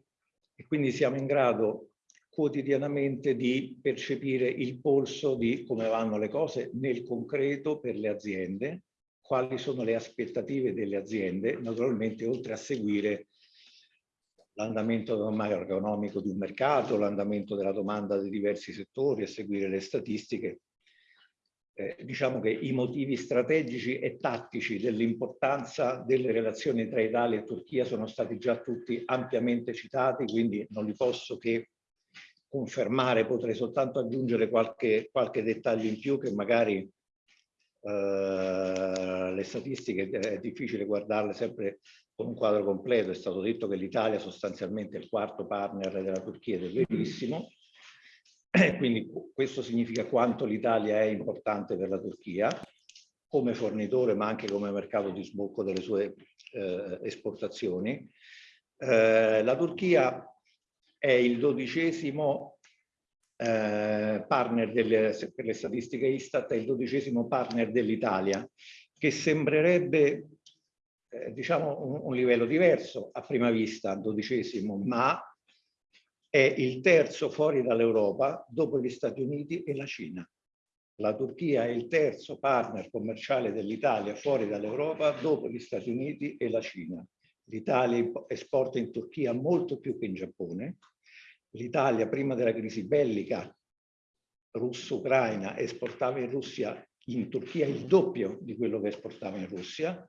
e quindi siamo in grado quotidianamente di percepire il polso di come vanno le cose nel concreto per le aziende, quali sono le aspettative delle aziende, naturalmente oltre a seguire l'andamento macroeconomico di un mercato, l'andamento della domanda di diversi settori e seguire le statistiche. Eh, diciamo che i motivi strategici e tattici dell'importanza delle relazioni tra Italia e Turchia sono stati già tutti ampiamente citati, quindi non li posso che confermare, potrei soltanto aggiungere qualche, qualche dettaglio in più che magari eh, le statistiche è difficile guardarle sempre con un quadro completo. È stato detto che l'Italia sostanzialmente è il quarto partner della Turchia ed è verissimo. Quindi questo significa quanto l'Italia è importante per la Turchia come fornitore ma anche come mercato di sbocco delle sue eh, esportazioni. Eh, la Turchia è il dodicesimo eh, partner delle, per le statistiche Istat, è il dodicesimo partner dell'Italia, che sembrerebbe eh, diciamo un, un, livello diverso a prima vista, dodicesimo, ma è il terzo fuori dall'Europa dopo gli Stati Uniti e la Cina. La Turchia è il terzo partner commerciale dell'Italia fuori dall'Europa dopo gli Stati Uniti e la Cina. L'Italia esporta in Turchia molto più che in Giappone. L'Italia prima della crisi bellica russo-ucraina esportava in Russia in Turchia il doppio di quello che esportava in Russia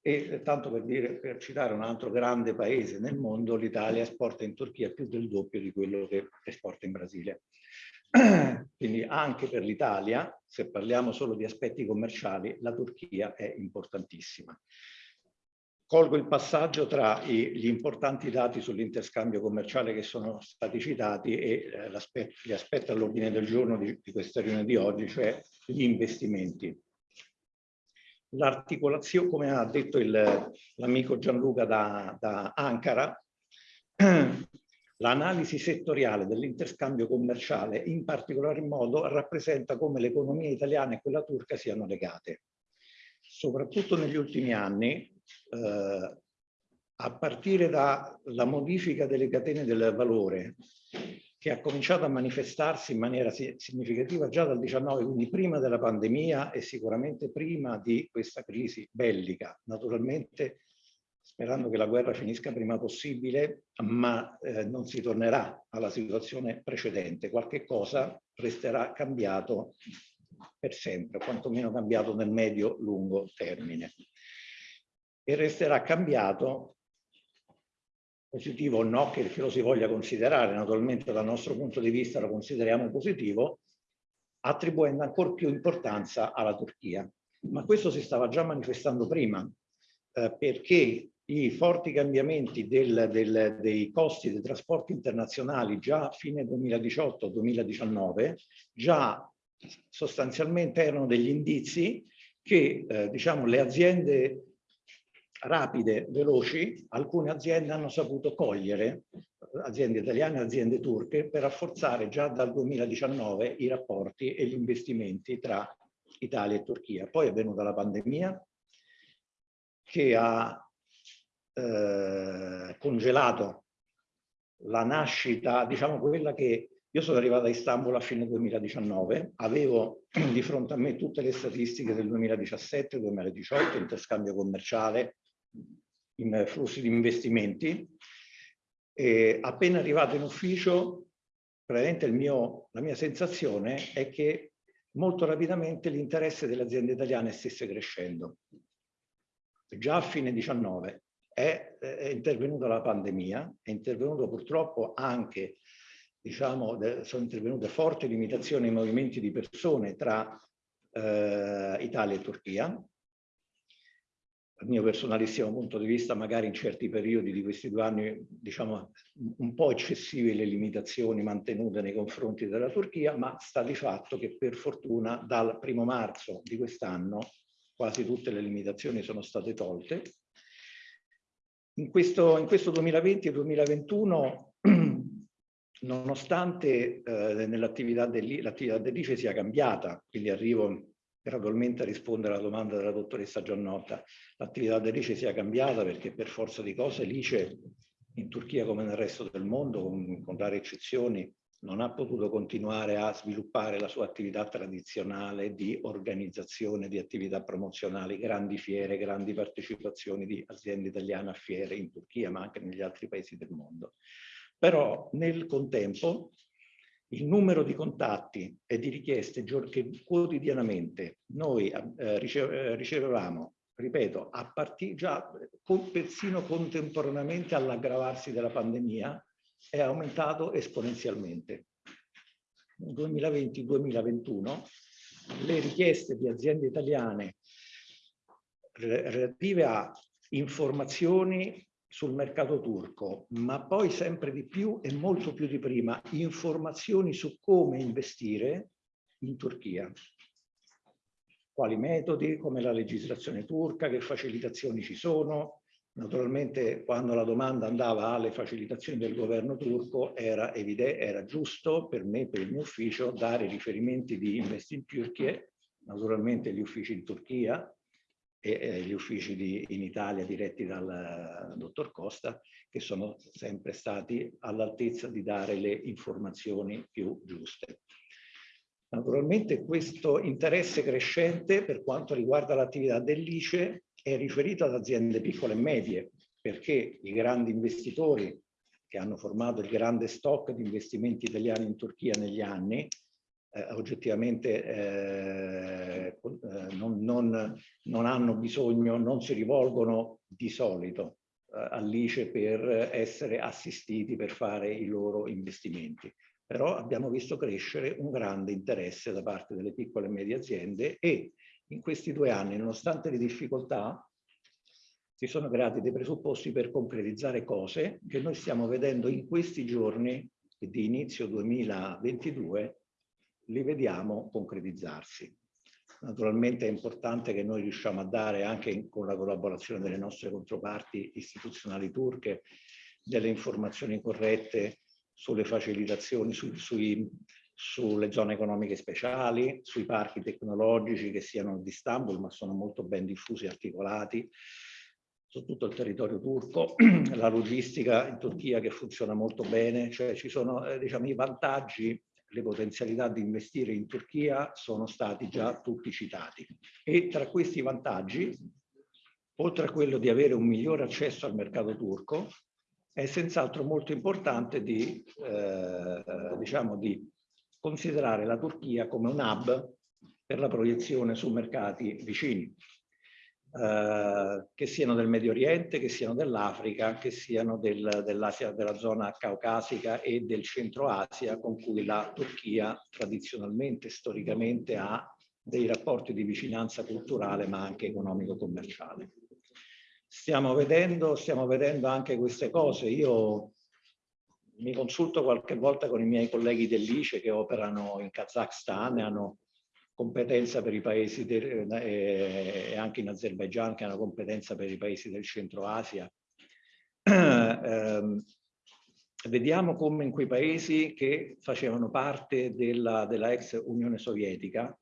e eh, tanto per, dire, per citare un altro grande paese nel mondo, l'Italia esporta in Turchia più del doppio di quello che esporta in Brasile. Quindi anche per l'Italia, se parliamo solo di aspetti commerciali, la Turchia è importantissima. Colgo il passaggio tra i, gli importanti dati sull'interscambio commerciale che sono stati citati e eh, gli aspetti all'ordine del giorno di, di questa riunione di oggi, cioè gli investimenti l'articolazione, come ha detto l'amico Gianluca da, da Ankara, l'analisi settoriale dell'interscambio commerciale in particolar modo rappresenta come l'economia italiana e quella turca siano legate. Soprattutto negli ultimi anni, eh, a partire dalla modifica delle catene del valore che ha cominciato a manifestarsi in maniera significativa già dal 19, quindi prima della pandemia e sicuramente prima di questa crisi bellica. Naturalmente sperando che la guerra finisca prima possibile, ma eh, non si tornerà alla situazione precedente. Qualche cosa resterà cambiato per sempre, quantomeno cambiato nel medio-lungo termine. E resterà cambiato positivo o no che, lo si voglia considerare, naturalmente dal nostro punto di vista lo consideriamo positivo, attribuendo ancora più importanza alla Turchia. Ma questo si stava già manifestando prima, eh, perché i forti cambiamenti del, del, dei costi dei trasporti internazionali già a fine 2018-2019 già sostanzialmente erano degli indizi che eh, diciamo, le aziende rapide, veloci, alcune aziende hanno saputo cogliere, aziende italiane e aziende turche, per rafforzare già dal 2019 i rapporti e gli investimenti tra Italia e Turchia. Poi è venuta la pandemia che ha eh, congelato la nascita, diciamo quella che io sono arrivato a Istanbul a fine 2019, avevo di fronte a me tutte le statistiche del 2017-2018, interscambio commerciale, in flussi di investimenti. E appena arrivato in ufficio, praticamente mio, la mia sensazione è che molto rapidamente l'interesse delle aziende italiane stesse crescendo. Già a fine 19 è, è intervenuta la pandemia, è intervenuto purtroppo anche, diciamo, sono intervenute forti limitazioni ai movimenti di persone tra eh, Italia e Turchia, dal mio personalissimo punto di vista, magari in certi periodi di questi due anni, diciamo, un po' eccessive le limitazioni mantenute nei confronti della Turchia, ma sta di fatto che per fortuna dal primo marzo di quest'anno quasi tutte le limitazioni sono state tolte. In questo, in questo 2020 e 2021, nonostante eh, nell'attività dell'ICE sia cambiata, quindi arrivo gradualmente a rispondere alla domanda della dottoressa Giannotta, l'attività dell'ICE sia cambiata perché per forza di cose l'ICE in Turchia come nel resto del mondo, con, con rare eccezioni, non ha potuto continuare a sviluppare la sua attività tradizionale di organizzazione di attività promozionali, grandi fiere, grandi partecipazioni di aziende italiane a fiere in Turchia, ma anche negli altri paesi del mondo. Però nel contempo il numero di contatti e di richieste che quotidianamente noi eh, ricevevamo, ripeto, a partire già con, persino contemporaneamente all'aggravarsi della pandemia, è aumentato esponenzialmente. Nel 2020-2021 le richieste di aziende italiane relative a informazioni sul mercato turco, ma poi sempre di più e molto più di prima informazioni su come investire in Turchia. Quali metodi, come la legislazione turca, che facilitazioni ci sono. Naturalmente quando la domanda andava alle facilitazioni del governo turco era evidente, era giusto per me, per il mio ufficio, dare riferimenti di Invest in Turchia, naturalmente gli uffici in Turchia, e gli uffici di, in Italia diretti dal dottor Costa, che sono sempre stati all'altezza di dare le informazioni più giuste. Naturalmente questo interesse crescente per quanto riguarda l'attività dell'ICE è riferito ad aziende piccole e medie, perché i grandi investitori che hanno formato il grande stock di investimenti italiani in Turchia negli anni eh, oggettivamente eh, eh, non, non, non, hanno bisogno, non si rivolgono di solito eh, all'ICE per essere assistiti per fare i loro investimenti. Però abbiamo visto crescere un grande interesse da parte delle piccole e medie aziende e in questi due anni, nonostante le difficoltà, si sono creati dei presupposti per concretizzare cose che noi stiamo vedendo in questi giorni di inizio 2022 li vediamo concretizzarsi. Naturalmente è importante che noi riusciamo a dare anche in, con la collaborazione delle nostre controparti istituzionali turche delle informazioni corrette sulle facilitazioni, su, sui, sulle zone economiche speciali, sui parchi tecnologici che siano di Istanbul ma sono molto ben diffusi e articolati su tutto il territorio turco, la logistica in Turchia che funziona molto bene, cioè ci sono eh, diciamo, i vantaggi le potenzialità di investire in Turchia sono stati già tutti citati. E tra questi vantaggi, oltre a quello di avere un migliore accesso al mercato turco, è senz'altro molto importante di, eh, diciamo di considerare la Turchia come un hub per la proiezione su mercati vicini. Eh, che siano del Medio Oriente, che siano dell'Africa, che siano del, dell'Asia, della zona caucasica e del Centro Asia, con cui la Turchia tradizionalmente, storicamente ha dei rapporti di vicinanza culturale ma anche economico-commerciale. Stiamo vedendo, stiamo vedendo anche queste cose. Io mi consulto qualche volta con i miei colleghi dell'ICE che operano in Kazakhstan e hanno competenza per i paesi del, eh, e anche in Azerbaijan che hanno competenza per i paesi del centro Asia. eh, vediamo come in quei paesi che facevano parte della, della ex Unione Sovietica,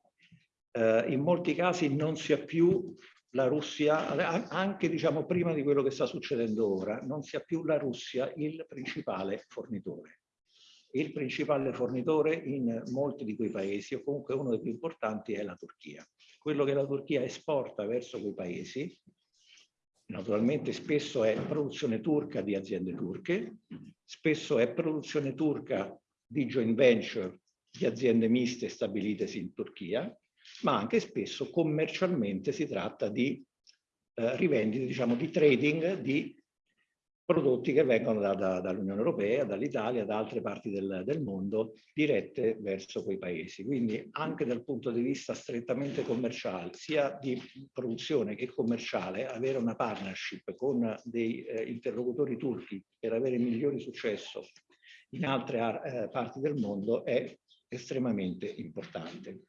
eh, in molti casi non sia più la Russia, anche diciamo prima di quello che sta succedendo ora, non sia più la Russia il principale fornitore il principale fornitore in molti di quei paesi, o comunque uno dei più importanti, è la Turchia. Quello che la Turchia esporta verso quei paesi, naturalmente spesso è produzione turca di aziende turche, spesso è produzione turca di joint venture di aziende miste stabilitesi in Turchia, ma anche spesso commercialmente si tratta di eh, rivendite, diciamo, di trading di prodotti che vengono da, da, dall'Unione Europea, dall'Italia, da altre parti del, del, mondo, dirette verso quei paesi. Quindi anche dal punto di vista strettamente commerciale, sia di produzione che commerciale, avere una partnership con dei eh, interlocutori turchi per avere migliori successo in altre eh, parti del mondo è estremamente importante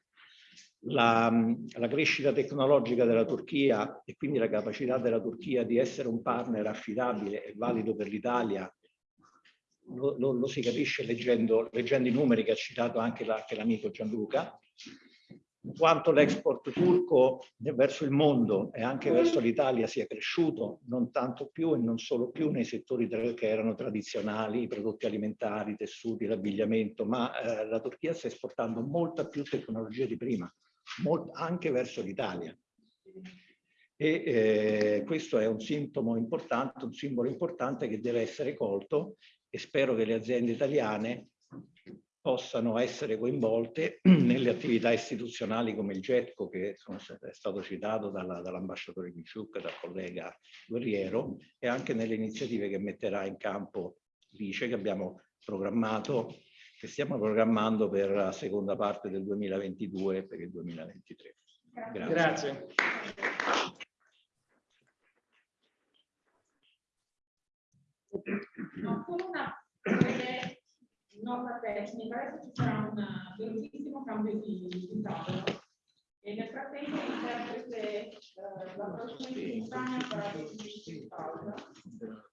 la, la, crescita tecnologica della Turchia e quindi la capacità della Turchia di essere un partner affidabile e valido per l'Italia lo, lo, lo, si capisce leggendo, leggendo, i numeri che ha citato anche l'amico Gianluca, quanto l'export turco verso il mondo e anche verso l'Italia sia cresciuto, non tanto più e non solo più nei settori che erano tradizionali, i prodotti alimentari, i tessuti, l'abbigliamento, ma eh, la Turchia sta esportando molta più tecnologia di prima molto, anche verso l'Italia. E eh, questo è un sintomo importante, un simbolo importante che deve essere colto e spero che le aziende italiane possano essere coinvolte nelle attività istituzionali come il GETCO che sono, è stato citato dall'ambasciatore dall Kiciuk, dal collega Guerriero e anche nelle iniziative che metterà in campo l'ICE che abbiamo programmato che stiamo programmando per la seconda parte del 2022 e per il 2023. Grazie. Grazie. No, solo una nota tecnica, adesso ci sarà un velocissimo cambio di, di tavolo e nel frattempo l'interprete eh, la prossima simultanea sarà di pausa.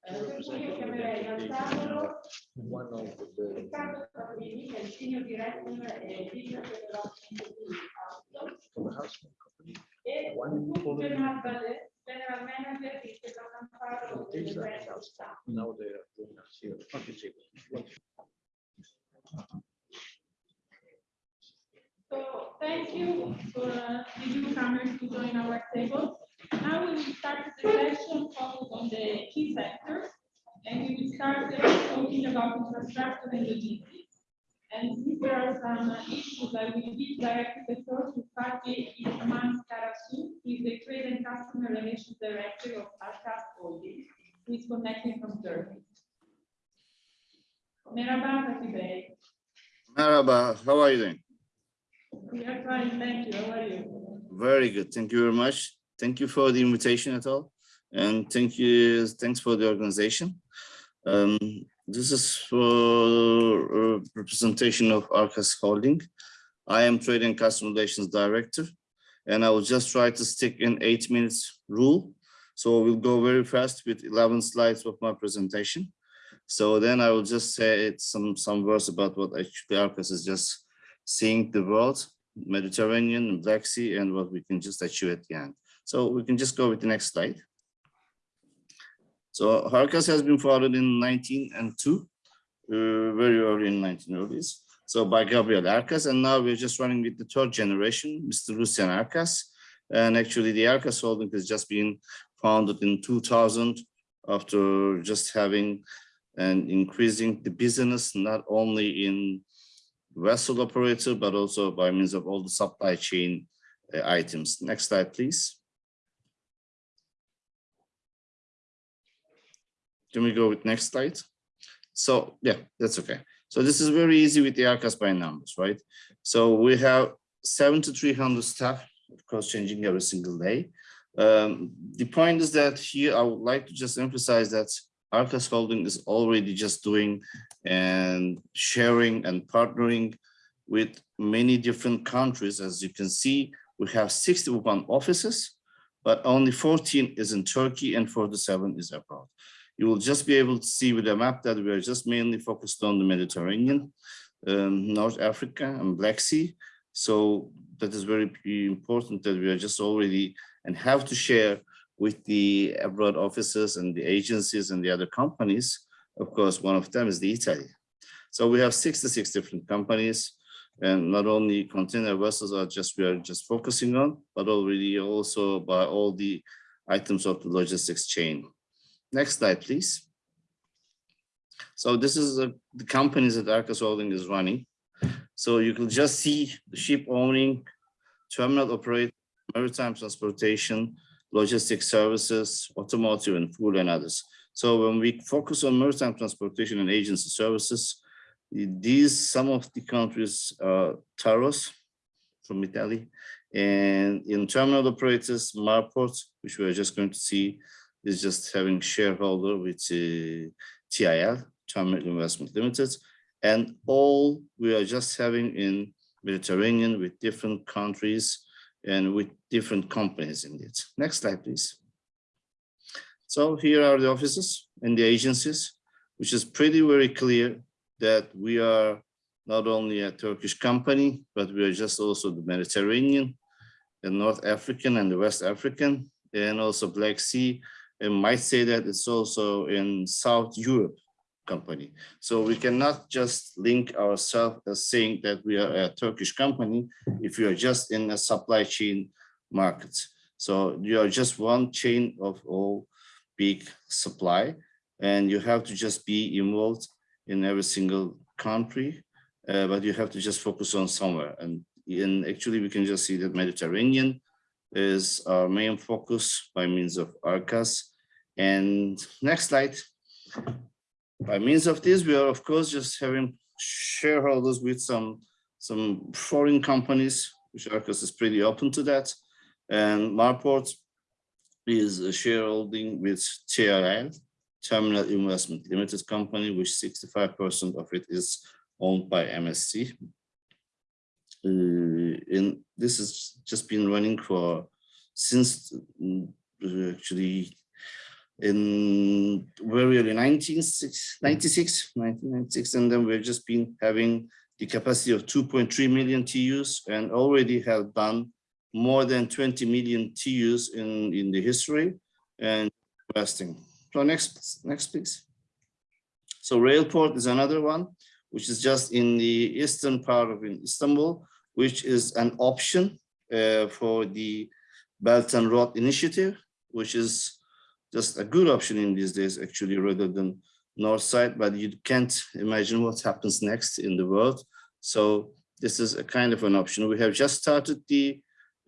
Eh, per cui io chiamerei al tavolo Riccardo Saprini, che è il senior director e business development di Auto, e Bernard Ballet, general manager di Stefano Faro del Brand Staff. So thank you for uh, the newcomers to join our table. Now we will start the session focused on the key sectors, and we will start talking about infrastructure and logistics. And since there are some uh, issues, I will give directly the floor to Fatih Isman Karasu, who is the Trade and Customer Relations Director of Arkas Holding, who is connecting from Turkey. Merhaba Fatih Bey. Merhaba, how are you doing? Fine, thank you. How are you? Very good. Thank you very much. Thank you for the invitation at all. And thank you, thanks for the organization. Um, this is for representation of Arkas Holding. I am Trade and Customer Relations Director, and I will just try to stick in eight minutes rule. So we'll go very fast with 11 slides of my presentation. So then I will just say some, some words about what actually Arkas is just seeing the world, Mediterranean, and Black Sea, and what we can just achieve at the end. So we can just go with the next slide. So Arkas has been founded in 1902, uh, very early in 1930s. So by Gabriel Arkas, and now we're just running with the third generation, Mr. Lucien Arkas. And actually the Arkas holding has just been founded in 2000 after just having and increasing the business, not only in vessel operator, but also by means of all the supply chain uh, items. Next slide, please. Can we go with next slide? So yeah, that's okay. So this is very easy with the ARKAS by numbers, right? So we have seven to 300 staff, of course, changing every single day. Um, the point is that here I would like to just emphasize that Arkas Holding is already just doing and sharing and partnering with many different countries. As you can see, we have 61 offices, but only 14 is in Turkey and 47 is abroad. You will just be able to see with the map that we are just mainly focused on the Mediterranean, um, North Africa and Black Sea. So that is very important that we are just already and have to share with the abroad offices and the agencies and the other companies. Of course, one of them is the Italy. So we have 66 different companies and not only container vessels are just we are just focusing on, but already also by all the items of the logistics chain. Next slide, please. So this is the companies that Arkas Holding is running. So you can just see the ship owning, terminal operator, maritime transportation, logistics services, automotive and food and others. So when we focus on maritime transportation and agency services, these some of the countries are Tarros from Italy, and in terminal operators, Marport, which we are just going to see, is just having shareholder with uh, TIL, Terminal Investment Limited, and all we are just having in Mediterranean with different countries and with different companies in it. Next slide, please. So here are the offices and the agencies, which is pretty very clear that we are not only a Turkish company, but we are just also the Mediterranean, the North African and the West African, and also Black Sea, and might say that it's also in South Europe company. So we cannot just link ourselves as saying that we are a Turkish company if you are just in a supply chain market. So you are just one chain of all big supply and you have to just be involved in every single country, uh, but you have to just focus on somewhere. And, and actually we can just see that Mediterranean is our main focus by means of ARKAS. And next slide. By means of this, we are of course just having shareholders with some some foreign companies, which Arkas is pretty open to that. And Marport is a shareholding with TIL, Terminal Investment Limited Company, which 65% of it is owned by MSC. Uh, and this has just been running for since uh, actually in very early 1996, 1996, and then we've just been having the capacity of 2.3 million TEUs and already have done more than 20 million TEUs in, in the history and investing. So next, next please. So Railport is another one, which is just in the eastern part of Istanbul, which is an option uh, for the Belt and Road Initiative, which is just a good option in these days, actually, rather than north side, but you can't imagine what happens next in the world. So this is a kind of an option. We have just started the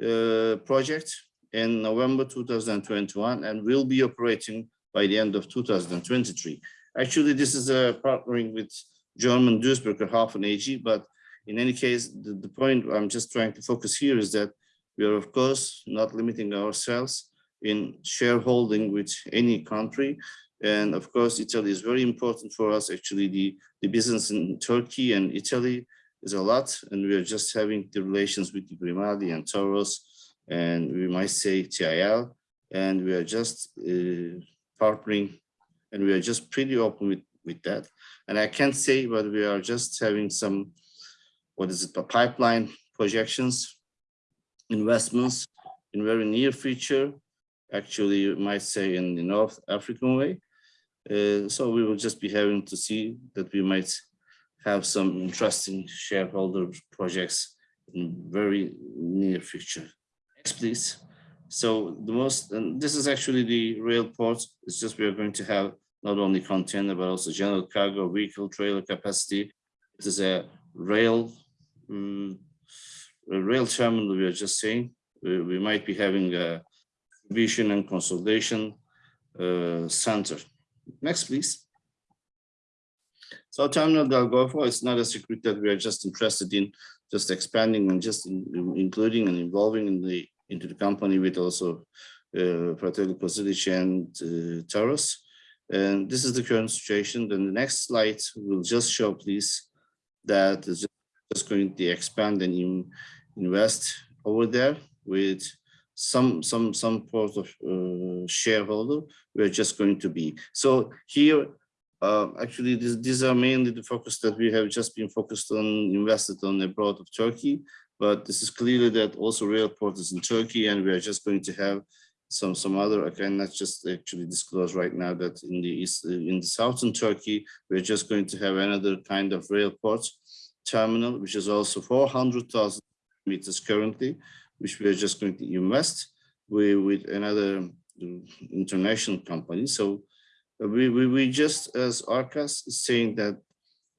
Uh, project in November 2021 and will be operating by the end of 2023. Actually, this is a partnering with German Duisburger Hafen AG, but in any case, the, the point I'm just trying to focus here is that we are, of course, not limiting ourselves in shareholding with any country. And of course, Italy is very important for us. Actually, the, the business in Turkey and Italy is a lot. And we are just having the relations with the Grimaldi and Tarros, and we might say TIL. And we are just uh, partnering and we are just pretty open with, with that. And I can't say, but we are just having some, what is it, pipeline projections, investments in very near future actually you might say in the North African way. Uh, so we will just be having to see that we might have some interesting shareholder projects in very near future. Next, please. So the most, and this is actually the rail port. It's just we are going to have not only container, but also general cargo, vehicle, trailer capacity. It is a rail, um, a rail terminal, we are just saying. We, we might be having a vision and consolidation uh, center. Next, please. So Terminal del Golfo is not a secret that we are just interested in just expanding and just in, in- including and involving in the into the company with also uh, Fratelli and uh, Tarros. And this is the current situation. Then the next slide will just show, please, that is just going to expand and in- invest over there with some some some sort of uh, shareholder. We're just going to be so here. Uh, actually, this, these are mainly the focus that we have just been focused on, invested on abroad of Turkey. But this is clearly that also rail port is in Turkey, and we are just going to have some some other. I cannot just actually disclose right now that in the east, in the southern Turkey, we're just going to have another kind of rail port terminal, which is also 400,000 meters currently, which we are just going to invest with, with another international company. So we, we, we just as Arkas is saying that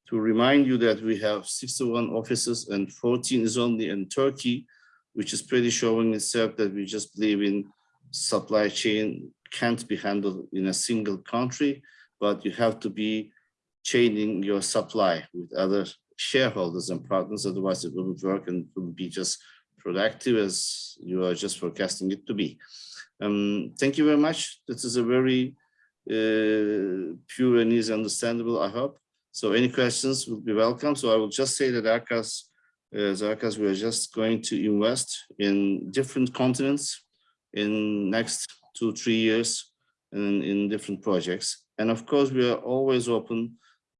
to remind you that we have 61 offices and 14 is only in Turkey, which is pretty showing itself that we just believe in supply chain can't be handled in a single country, but you have to be chaining your supply with other shareholders and partners, otherwise it wouldn't work and wouldn't be just productive as you are just forecasting it to be. Um, thank you very much. This is a very Uh, pure and easy understandable, I hope. So any questions will be welcome. So I will just say that Arkas, uh, as Arkas, we are just going to invest in different continents in next two, three years and in different projects. And of course, we are always open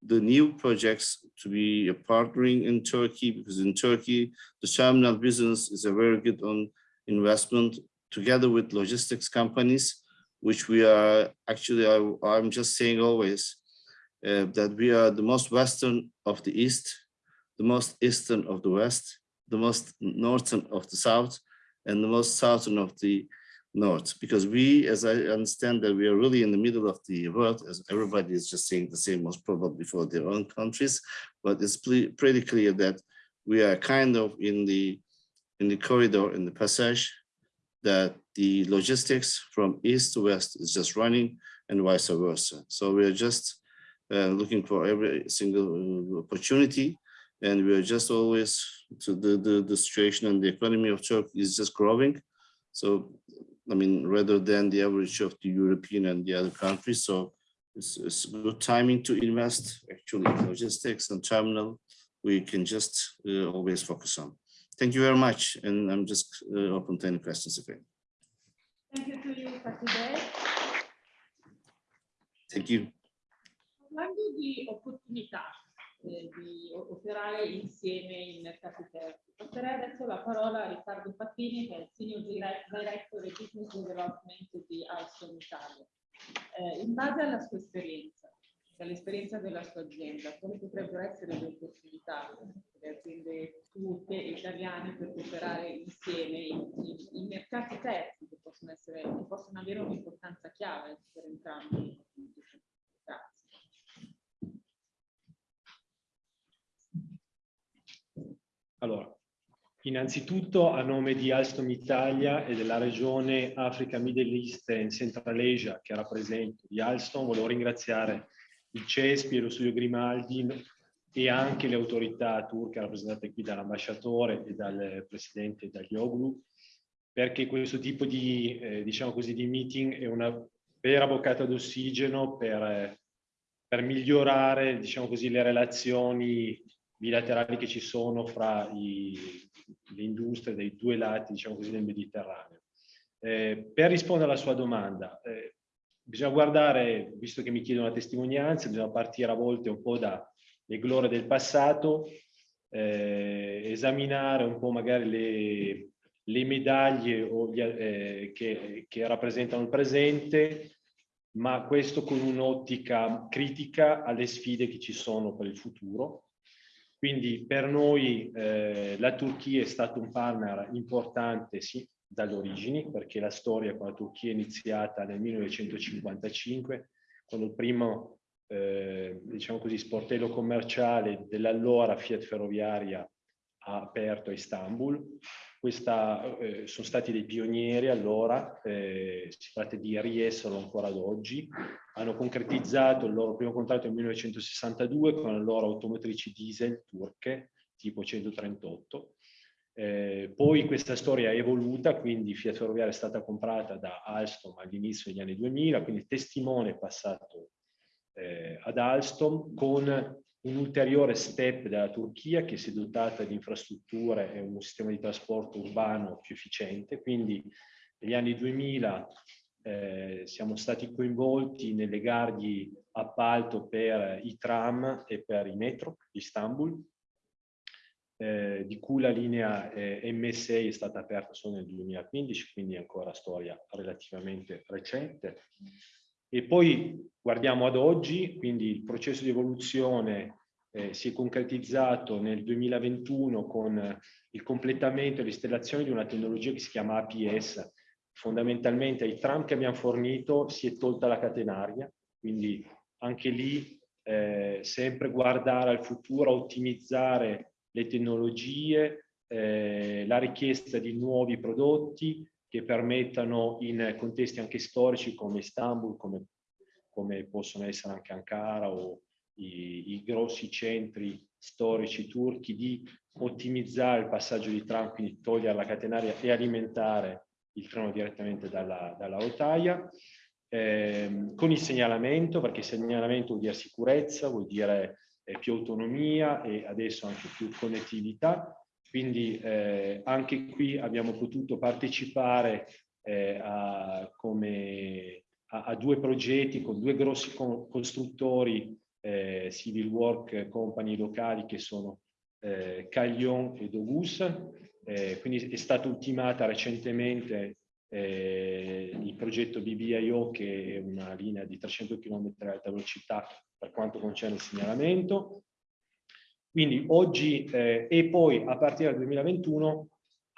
the new projects to be a partnering in Turkey because in Turkey, the terminal business is a very good on investment together with logistics companies, which we are actually, I, I'm just saying always uh, that we are the most western of the east, the most eastern of the west, the most northern of the south, and the most southern of the north. Because we, as I understand that we are really in the middle of the world, as everybody is just saying the same, most probably for their own countries, but it's pretty clear that we are kind of in the in the corridor, in the passage, that the logistics from east to west is just running and vice versa. So we are just uh, looking for every single uh, opportunity and we are just always to the, the, the situation and the economy of Turkey is just growing. So, I mean, rather than the average of the European and the other countries. So it's, it's good timing to invest actually in logistics and terminal. We can just uh, always focus on. Thank you very much. And I'm just uh, open to any questions if any. Thank you to you, Fatide. Thank you. Parlando di opportunità eh, di operare insieme in mercati terzi, passerei adesso la parola a Riccardo Fattini, che è il Senior Dire- Director di Business Development di Alstom Italia. Eh, in base alla sua esperienza, dall'esperienza della sua azienda, quali potrebbero essere le opportunità delle aziende tutte italiane per operare insieme in, in- mercati terzi che possono, essere, che possono avere un'importanza chiave per entrambi? Grazie. Allora, innanzitutto a nome di Alstom Italia e della regione Africa, Middle East and Central Asia che rappresento di Alstom, volevo ringraziare il CESPI e lo studio Grimaldi e anche le autorità turche rappresentate qui dall'ambasciatore e dal presidente Daglioglu perché questo tipo di, eh, diciamo così, di meeting è una vera boccata d'ossigeno per, per migliorare diciamo così, le relazioni bilaterali che ci sono fra i- le industrie dei due lati diciamo così, del Mediterraneo. Eh, per rispondere alla sua domanda, eh, bisogna guardare, visto che mi chiedono la testimonianza, bisogna partire a volte un po' dalle glorie del passato, eh, esaminare un po' magari le, le medaglie gli, eh, che, che rappresentano il presente, ma questo con un'ottica critica alle sfide che ci sono per il futuro. Quindi per noi eh, la Turchia è stato un partner importante sì, dalle origini, perché la storia con la Turchia è iniziata nel 1955, quando il primo eh, diciamo così, sportello commerciale dell'allora Fiat Ferroviaria ha aperto a Istanbul. questa, eh, sono stati dei pionieri allora, eh, si tratta di riesserlo ancora ad oggi, hanno concretizzato il loro primo contratto nel 1962 con le loro automotrici diesel turche tipo 138. Eh, poi questa storia è evoluta, quindi Fiat Ferroviaria è stata comprata da Alstom all'inizio degli anni 2000, quindi il testimone è passato eh, ad Alstom con un ulteriore step della Turchia che si è dotata di infrastrutture e un sistema di trasporto urbano più efficiente, quindi negli anni 2000 eh, siamo stati coinvolti nelle gare di appalto per i tram e per i metro di Istanbul, eh, di cui la linea eh, M6 è stata aperta solo nel 2015, quindi ancora storia relativamente recente. E poi guardiamo ad oggi, quindi il processo di evoluzione eh, si è concretizzato nel 2021 con il completamento e l'installazione di una tecnologia che si chiama APS. Fondamentalmente ai tram che abbiamo fornito si è tolta la catenaria, quindi anche lì eh, sempre guardare al futuro, ottimizzare le tecnologie, eh, la richiesta di nuovi prodotti che permettano in contesti anche storici come Istanbul, come, come possono essere anche Ankara o i, i, grossi centri storici turchi di ottimizzare il passaggio di tram, quindi togliere la catenaria e alimentare il treno direttamente dalla, dalla rotaia, eh, con il segnalamento, perché segnalamento vuol dire sicurezza, vuol dire più autonomia e adesso anche più connettività. Quindi eh, anche qui abbiamo potuto partecipare eh, a, come, a, a, due progetti con due grossi con, costruttori eh, civil work company locali che sono eh, Caglion e Dogus. Eh, quindi è stata ultimata recentemente eh, il progetto BBIO che è una linea di 300 km ad alta velocità per quanto concerne il segnalamento. Quindi oggi eh, e poi a partire dal 2021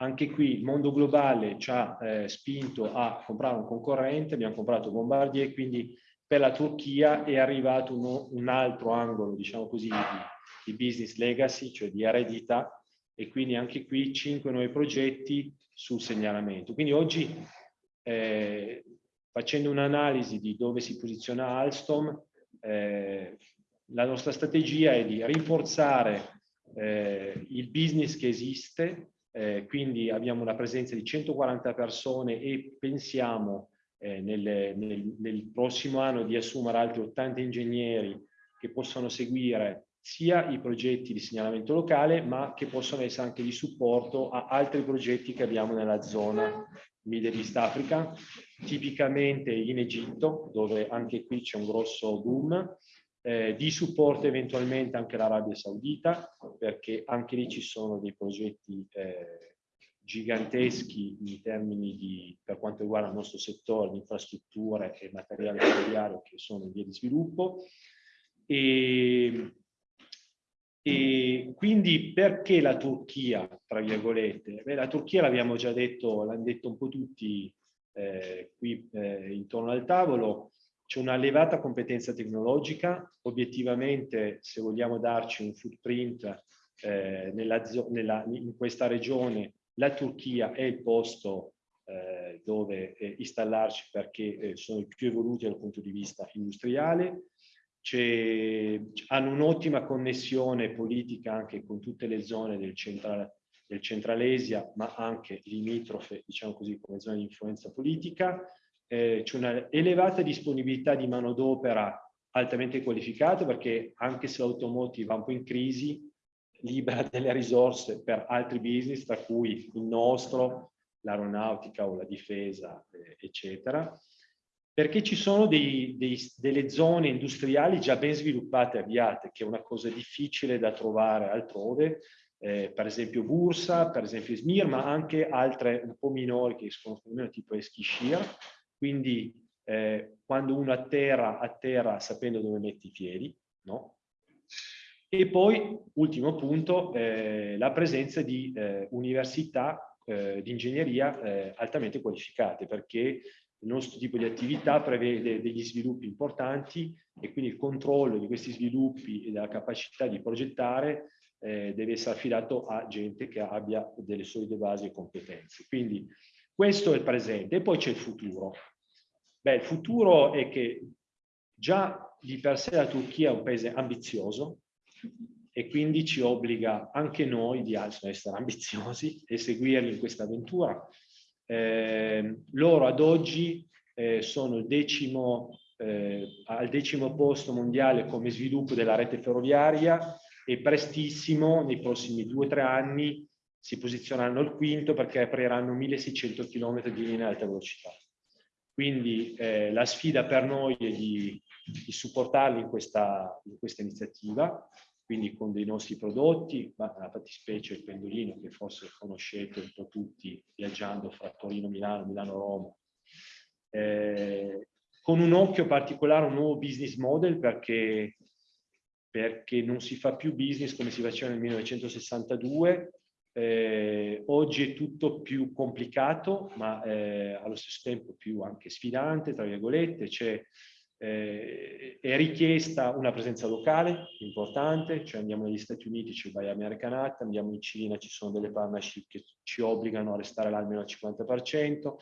anche qui il mondo globale ci ha eh, spinto a comprare un concorrente, abbiamo comprato Bombardier, quindi per la Turchia è arrivato uno, un altro angolo, diciamo così, di, di business legacy, cioè di eredità, e quindi anche qui cinque nuovi progetti sul segnalamento. Quindi oggi, eh, facendo un'analisi di dove si posiziona Alstom, eh, la nostra strategia è di rinforzare eh, il business che esiste, eh, quindi abbiamo una presenza di 140 persone e pensiamo eh, nel, nel, nel, prossimo anno di assumere altri 80 ingegneri che possano seguire sia i progetti di segnalamento locale, ma che possono essere anche di supporto a altri progetti che abbiamo nella zona Middle East Africa, tipicamente in Egitto, dove anche qui c'è un grosso boom, eh, di supporto eventualmente anche l'Arabia Saudita, perché anche lì ci sono dei progetti eh, giganteschi in termini di, per quanto riguarda il nostro settore, di infrastrutture e materiale ferroviario che sono in via di sviluppo. E, e quindi perché la Turchia, tra virgolette? Beh, la Turchia l'abbiamo già detto, l'hanno detto un po' tutti eh, qui eh, intorno al tavolo, c'è una elevata competenza tecnologica, obiettivamente se vogliamo darci un footprint eh, nella, nella, in questa regione, la Turchia è il posto eh, dove eh, installarci perché eh, sono i più evoluti dal punto di vista industriale, hanno un'ottima connessione politica anche con tutte le zone del, central, del Centralesia, ma anche limitrofe, diciamo così, come zone di influenza politica. Eh, C'è una elevata disponibilità di manodopera altamente qualificata perché anche se l'automotive va un po' in crisi, libera delle risorse per altri business, tra cui il nostro, l'aeronautica o la difesa, eh, eccetera perché ci sono dei, dei, delle zone industriali già ben sviluppate e avviate, che è una cosa difficile da trovare altrove, eh, per esempio Bursa, per esempio Smir, ma anche altre un po' minori che sono meno tipo Eskishir, quindi eh, quando uno atterra, atterra sapendo dove mette i piedi, no? E poi, ultimo punto, eh, la presenza di eh, università eh, di ingegneria eh, altamente qualificate, perché il nostro tipo di attività prevede degli sviluppi importanti e quindi il controllo di questi sviluppi e della capacità di progettare eh, deve essere affidato a gente che abbia delle solide basi e competenze. Quindi questo è il presente e poi c'è il futuro. Beh, il futuro è che già di per sé la Turchia è un paese ambizioso e quindi ci obbliga anche noi di essere ambiziosi e seguirli in questa avventura. Eh, loro ad oggi eh, sono decimo, eh, al decimo posto mondiale come sviluppo della rete ferroviaria e prestissimo, nei prossimi due o tre anni, si posizioneranno al quinto perché apriranno 1600 km di linea alta velocità. Quindi eh, la sfida per noi è di, di supportarli in questa, in questa iniziativa, quindi con dei nostri prodotti, ma nella fattispecie il pendolino che forse conoscete un po' tutti viaggiando fra Torino, Milano, Milano, Roma, eh, con un occhio particolare un nuovo business model perché, perché non si fa più business come si faceva nel 1962, eh, oggi è tutto più complicato, ma eh, allo stesso tempo più anche sfidante, tra virgolette, c'è eh, è richiesta una presenza locale importante, cioè andiamo negli Stati Uniti, ci vai American Act, andiamo in Cina, ci sono delle partnership che ci obbligano a restare là almeno al 50%,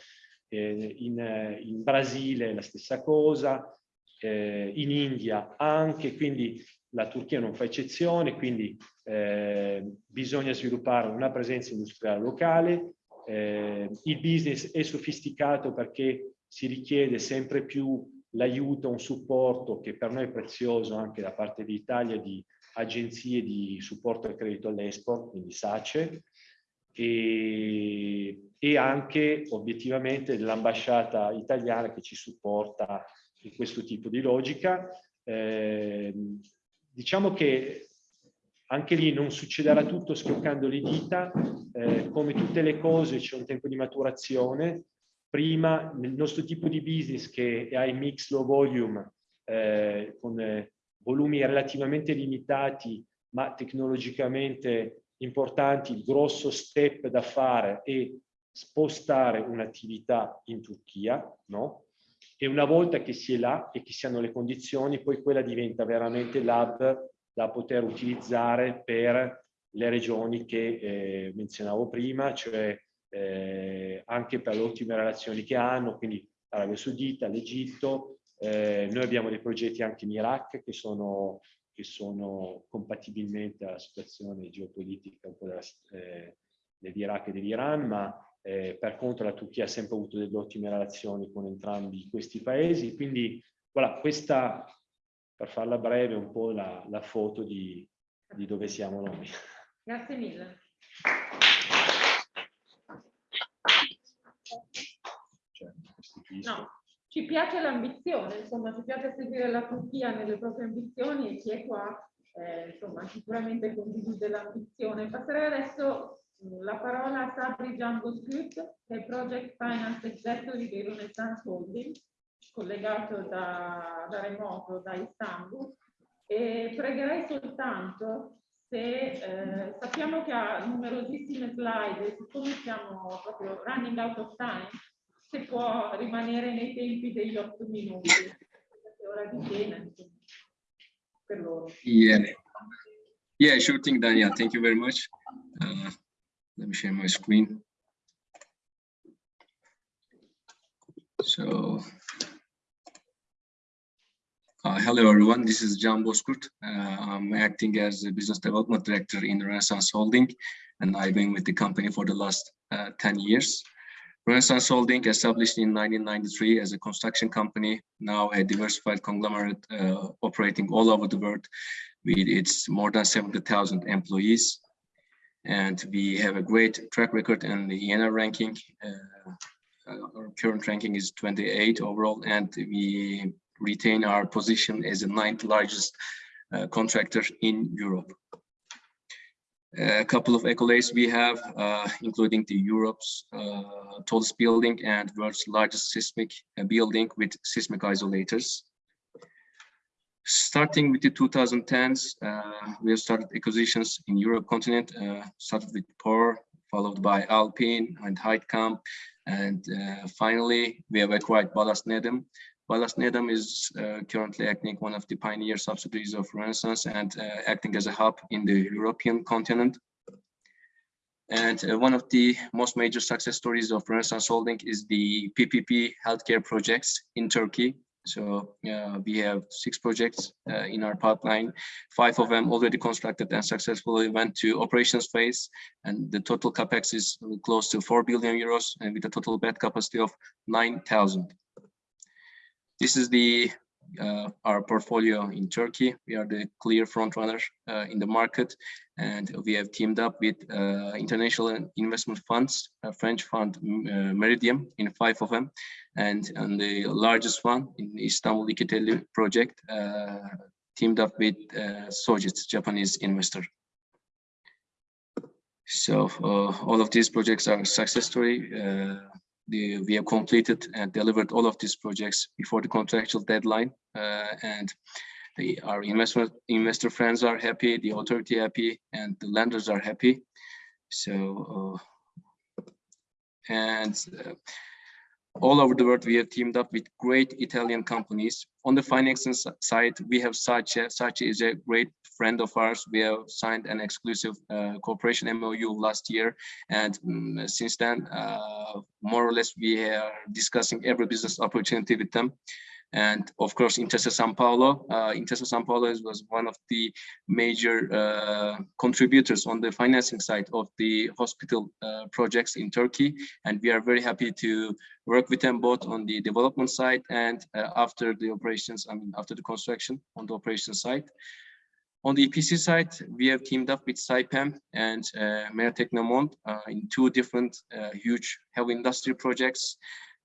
eh, in, in, Brasile la stessa cosa, eh, in India anche, quindi la Turchia non fa eccezione, quindi eh, bisogna sviluppare una presenza industriale locale, eh, il business è sofisticato perché si richiede sempre più l'aiuto, un supporto che per noi è prezioso anche da parte d'Italia di agenzie di supporto al credito all'export, quindi SACE, e, e anche obiettivamente dell'ambasciata italiana che ci supporta in questo tipo di logica. Eh, diciamo che anche lì non succederà tutto schioccando le dita, eh, come tutte le cose c'è un tempo di maturazione, prima nel nostro tipo di business che ha il mix low volume eh, con eh, volumi relativamente limitati ma tecnologicamente importanti, il grosso step da fare è spostare un'attività in Turchia, no? E una volta che si è là e che si hanno le condizioni, poi quella diventa veramente l'hub da poter utilizzare per le regioni che eh, menzionavo prima, cioè eh, anche per le ottime relazioni che hanno, quindi l'Arabia Saudita, l'Egitto, eh, noi abbiamo dei progetti anche in Iraq che sono, che sono compatibilmente alla situazione geopolitica un po' della, eh, dell'Iraq e dell'Iran, ma eh, per contro la Turchia ha sempre avuto delle ottime relazioni con entrambi questi paesi, quindi voilà, questa, per farla breve, è un po' la, la foto di, di dove siamo noi. Grazie mille. No, ci piace l'ambizione, insomma, ci piace seguire la Turchia nelle proprie ambizioni e chi è qua, eh, insomma, sicuramente condivide l'ambizione. Passerei adesso mm, la parola a Sabri Script, che è Project Finance Executive di Renaissance Holding, collegato da, da remoto da Istanbul. E pregherei soltanto se eh, sappiamo che ha numerosissime slide, siccome siamo proprio running out of time, se può rimanere nei tempi degli otto minuti, perché ora di cena, per loro. Yeah. Yeah, sure thing, Daniel. Thank you very much. Uh, let me share my screen. So, uh, hello everyone, this is Can Bozkurt. Uh, I'm acting as a business development director in Renaissance Holding, and I've been with the company for the last uh, 10 years. Renaissance Holding, established in 1993 as a construction company, now a diversified conglomerate uh, operating all over the world with its more than 70,000 employees. And we have a great track record in the ENR ranking. Uh, our current ranking is 28 overall, and we retain our position as the ninth largest uh, contractor in Europe a couple of accolades we have, uh, including the Europe's uh, tallest building and world's largest seismic uh, building with seismic isolators. Starting with the 2010s, uh, we have started acquisitions in Europe continent, uh, started with POR, followed by Alpine and Heitkamp, and uh, finally we have acquired Ballast Nedam, Ballast Nedam is uh, currently acting one of the pioneer subsidiaries of Renaissance and uh, acting as a hub in the European continent. And uh, one of the most major success stories of Renaissance Holding is the PPP healthcare projects in Turkey. So uh, we have six projects uh, in our pipeline. Five of them already constructed and successfully went to operations phase. And the total capex is close to 4 billion euros and with a total bed capacity of 9,000. This is the uh, our portfolio in Turkey. We are the clear front runner uh, in the market, and we have teamed up with uh, international investment funds, French fund uh, Meridiam in five of them, and, and the largest one in Istanbul Ikitelli project, uh, teamed up with uh, Sojitz, Japanese investor. So all of these projects are success story the, we have completed and delivered all of these projects before the contractual deadline uh, and the, our investment investor friends are happy, the authority happy, and the lenders are happy. So, uh, and uh, all over the world, we have teamed up with great Italian companies. On the financing side, we have SACE. SACE is a great friend of ours. We have signed an exclusive uh, cooperation MOU last year. And um, since then, uh, more or less, we are discussing every business opportunity with them. And of course, Intesa Sanpaolo. Uh, Intesa Sanpaolo was one of the major uh, contributors on the financing side of the hospital uh, projects in Turkey. And we are very happy to work with them both on the development side and uh, after the operations, I mean, after the construction on the operation side. On the EPC side, we have teamed up with Saipem and uh, Mertec uh, in two different uh, huge heavy industry projects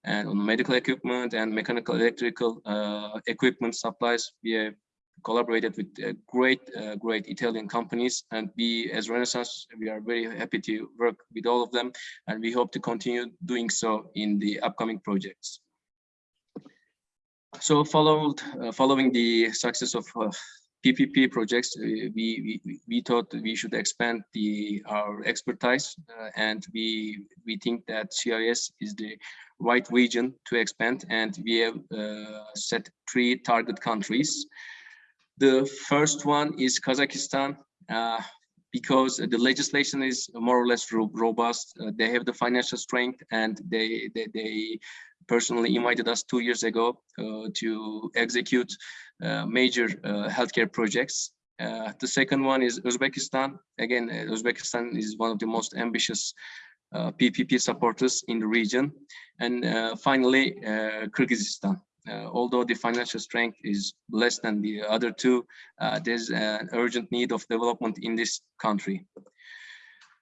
and on medical equipment and mechanical electrical uh, equipment supplies, we have collaborated with uh, great, uh, great Italian companies. And we, as Renaissance, we are very happy to work with all of them. And we hope to continue doing so in the upcoming projects. So followed, uh, following the success of PPP projects, uh, we, we, we thought we should expand the our expertise uh, and we we think that CIS is the right region to expand and we have uh, set three target countries. The first one is Kazakhstan uh, because the legislation is more or less robust. Uh, they have the financial strength and they, they, they personally invited us two years ago uh, to execute uh, major uh, healthcare projects. the second one is Uzbekistan. Again, Uzbekistan is one of the most ambitious PPP supporters in the region. And finally, Kyrgyzstan. Uh, although the financial strength is less than the other two, uh, there's an urgent need of development in this country.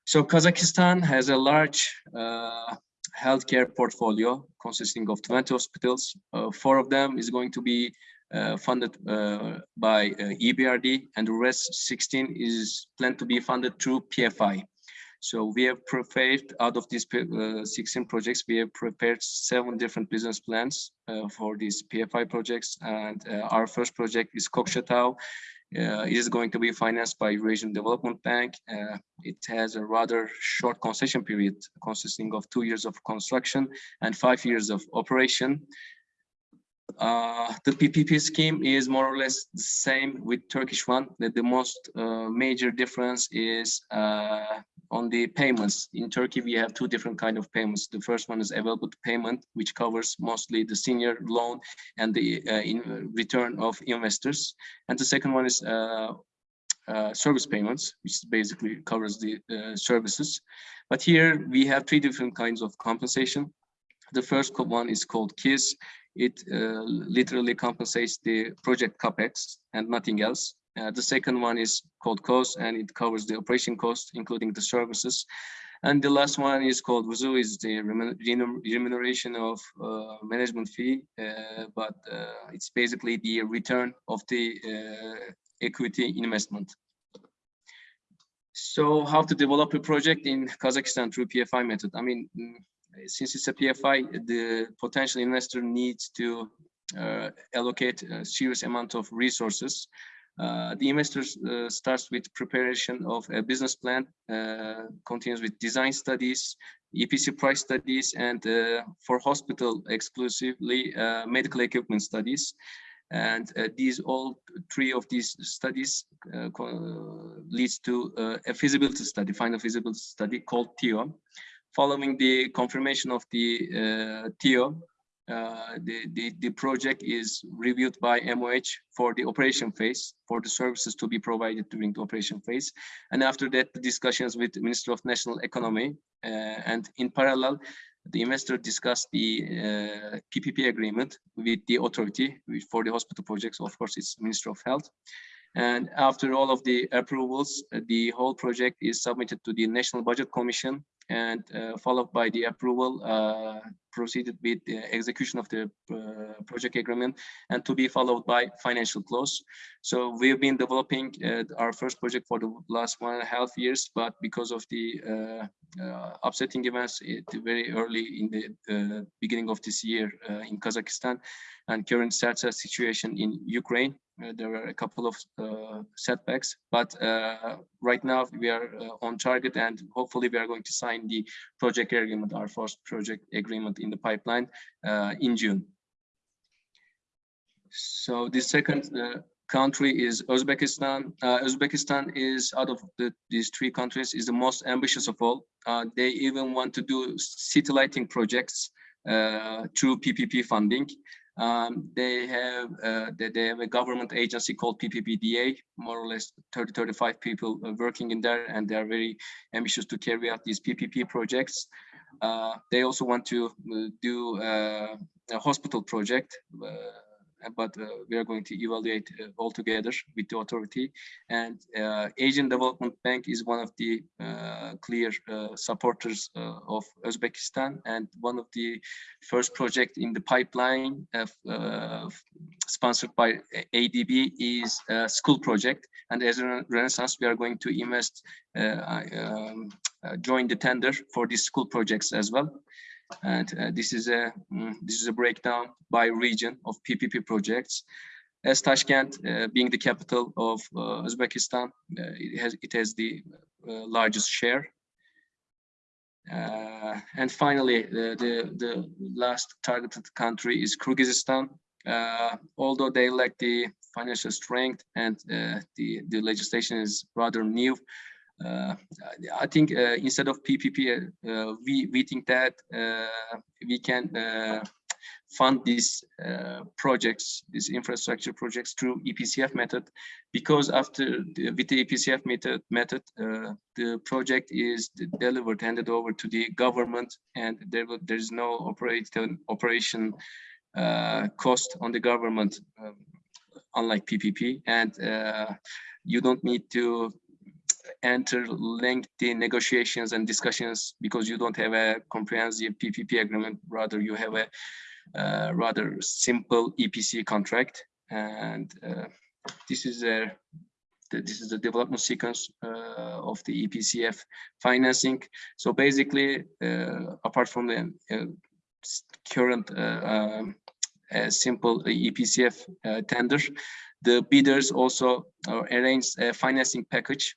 So Kazakhstan has a large uh, healthcare portfolio consisting of 20 hospitals. Uh, four of them is going to be uh, funded uh, by uh, EBRD and the rest 16 is planned to be funded through PFI. So we have prepared out of these uh, 16 projects, we have prepared seven different business plans for these PFI projects. And our first project is Kokshetau. Uh, it is going to be financed by Eurasian Development Bank. Uh, it has a rather short concession period consisting of two years of construction and five years of operation. Uh, the PPP scheme is more or less the same with Turkish one. The, the most uh, major difference is uh, on the payments. In Turkey, we have two different kind of payments. The first one is available payment, which covers mostly the senior loan and the uh, in return of investors. And the second one is uh, uh, service payments, which basically covers the uh, services. But here we have three different kinds of compensation. The first one is called KISS. It uh, literally compensates the project capex and nothing else. Uh, the second one is called cost and it covers the operation cost, including the services. And the last one is called WUZU, is the remuneration of uh, management fee, uh, but uh, it's basically the return of the uh, equity investment. So how to develop a project in Kazakhstan through PFI method? I mean, mm, since it's a PFI, the potential investor needs to allocate a serious amount of resources Uh, the investor uh, starts with preparation of a business plan, uh, continues with design studies, EPC price studies, and uh, for hospital exclusively uh, medical equipment studies. And these all three of these studies leads to a feasibility study, final feasibility study called TIO. Following the confirmation of the TIO, uh, the, the, the project is reviewed by MOH for the operation phase, for the services to be provided during the operation phase. And after that, the discussions with the Minister of National Economy. Uh, and in parallel, the investor discussed the uh, PPP agreement with the authority for the hospital projects. Of course, it's Minister of Health. And after all of the approvals, the whole project is submitted to the National Budget Commission and uh, followed by the approval uh, proceeded with the execution of the uh, project agreement and to be followed by financial close. So we've been developing uh, our first project for the last one and a half years, but because of the uh, uh, upsetting events it, very early in the beginning of this year in Kazakhstan and current such situation in Ukraine, uh, there were a couple of uh, setbacks, but uh, right now we are on target and hopefully we are going to sign the project agreement, our first project agreement in the pipeline in June. So the second country is Uzbekistan. Uh, Uzbekistan is out of the, these three countries is the most ambitious of all. Uh, they even want to do city lighting projects uh, through PPP funding. Um, they have uh, they, they, have a government agency called PPPDA, more or less 30, 35 people uh, working in there, and they are very ambitious to carry out these PPP projects. Uh, they also want to uh, do uh, a hospital project but uh, we are going to evaluate uh, all together with the authority. And uh, Asian Development Bank is one of the clear supporters of Uzbekistan and one of the first project in the pipeline sponsored by ADB is a school project. And as a Renaissance, we are going to invest, um, join the tender for these school projects as well. And uh, this is a mm, this is a breakdown by region of PPP projects. As Tashkent, uh, being the capital of uh, Uzbekistan, uh, it has it has the uh, largest share. Uh, and finally, the, the, the last targeted country is Kyrgyzstan. although they lack the financial strength and the the legislation is rather new, uh, I think uh, instead of PPP, uh, we, we think that we can fund these uh, projects, these infrastructure projects through EPCF method, because after the, with the EPCF method, method uh, the project is delivered, handed over to the government, and there will, there is no operation operation uh, cost on the government, um, unlike PPP, and you don't need to enter lengthy negotiations and discussions because you don't have a comprehensive PPP agreement. Rather, you have a uh, rather simple EPC contract. And uh, this is a this is the development sequence uh, of the EPCF financing. So basically, uh, apart from the uh, current uh, um, simple EPCF tender, the bidders also arranged a financing package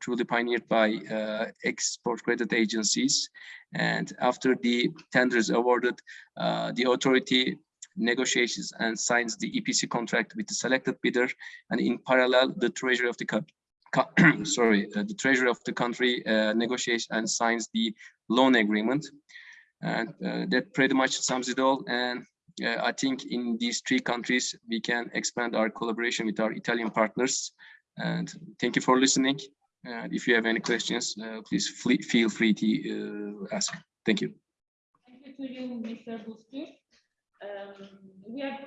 truly pioneered by uh, export credit agencies. And after the tender is awarded, uh, the authority negotiates and signs the EPC contract with the selected bidder. And in parallel, the treasury of the sorry, uh, the treasury of the country uh, negotiates and signs the loan agreement. And uh, that pretty much sums it all. And I think in these three countries, we can expand our collaboration with our Italian partners and thank you for listening. And if you have any questions, uh, please feel free to uh, ask. Thank you. Thank you to you, Mr. Bozkurt. Um, we have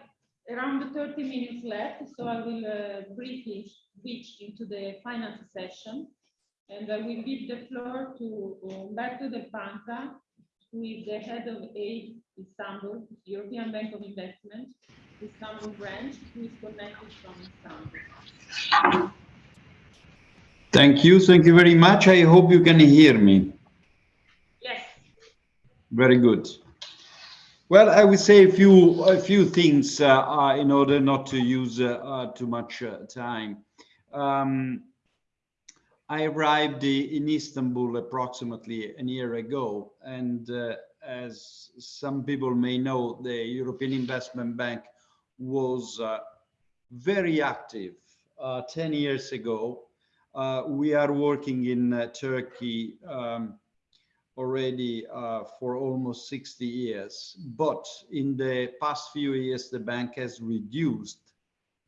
around 30 minutes left, so I will uh, briefly switch into the finance session. And I will give the floor to Umberto Del Panta, who is the head of AID Istanbul, European Bank of Investment, Istanbul branch, who is connected from Istanbul. Thank you. Thank you very much. I hope you can hear me. Yes. Very good. Well, I would say a few a few things uh, uh, in order not to use uh, uh too much uh, time. Um, I arrived in Istanbul approximately a year ago, and uh, as some people may know, the European Investment Bank was very active 10 years ago. We are working in Turkey um, already uh, for almost 60 years. But in the past few years, the bank has reduced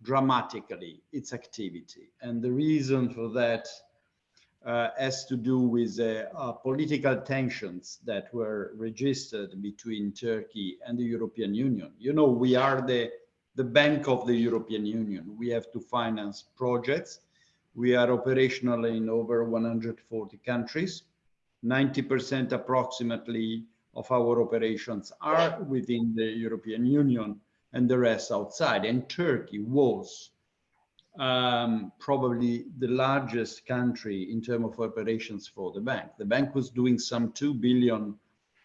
dramatically its activity. And the reason for that uh, has to do with uh, uh, political tensions that were registered between Turkey and the European Union. You know, we are the, the bank of the European Union. We have to finance projects. We are operational in over 140 countries 90% approximately of our operations are within the European Union and the rest outside. And Turkey was um, probably the largest country in terms of operations for the bank. The bank was doing some 2 billion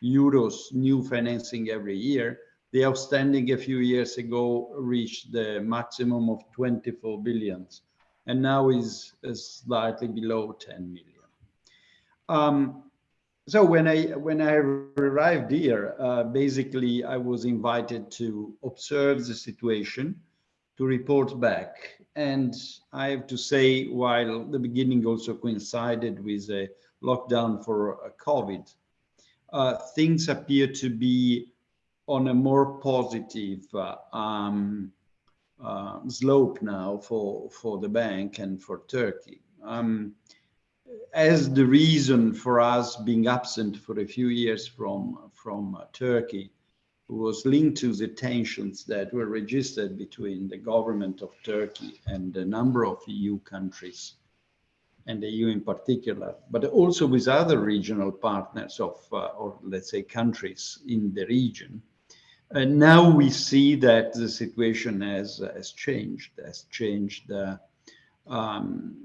euros new financing every year. The outstanding a few years ago reached the maximum of 24 billions and now is, is slightly below 10 million. Um, so when I when I arrived here, uh, basically I was invited to observe the situation, to report back, and I have to say, while the beginning also coincided with a lockdown for uh, COVID, uh, things appear to be on a more positive uh, um, uh, slope now for for the bank and for Turkey. Um, as the reason for us being absent for a few years from, from uh, Turkey was linked to the tensions that were registered between the government of Turkey and a number of EU countries, and the EU in particular, but also with other regional partners of, uh, or let's say countries in the region. And now we see that the situation has, has changed, has changed uh, um,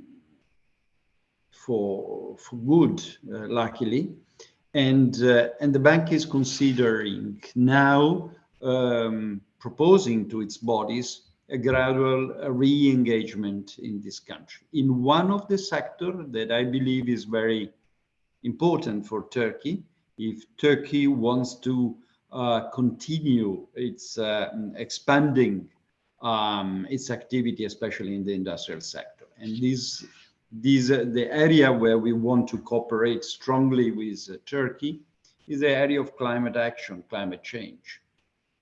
for for good, uh, luckily, and uh, and the bank is considering now um, proposing to its bodies a gradual re-engagement in this country in one of the sectors that I believe is very important for Turkey. If Turkey wants to continue its uh, expanding um, its activity, especially in the industrial sector. And this this, uh, the area where we want to cooperate strongly with uh, Turkey is the area of climate action, climate change.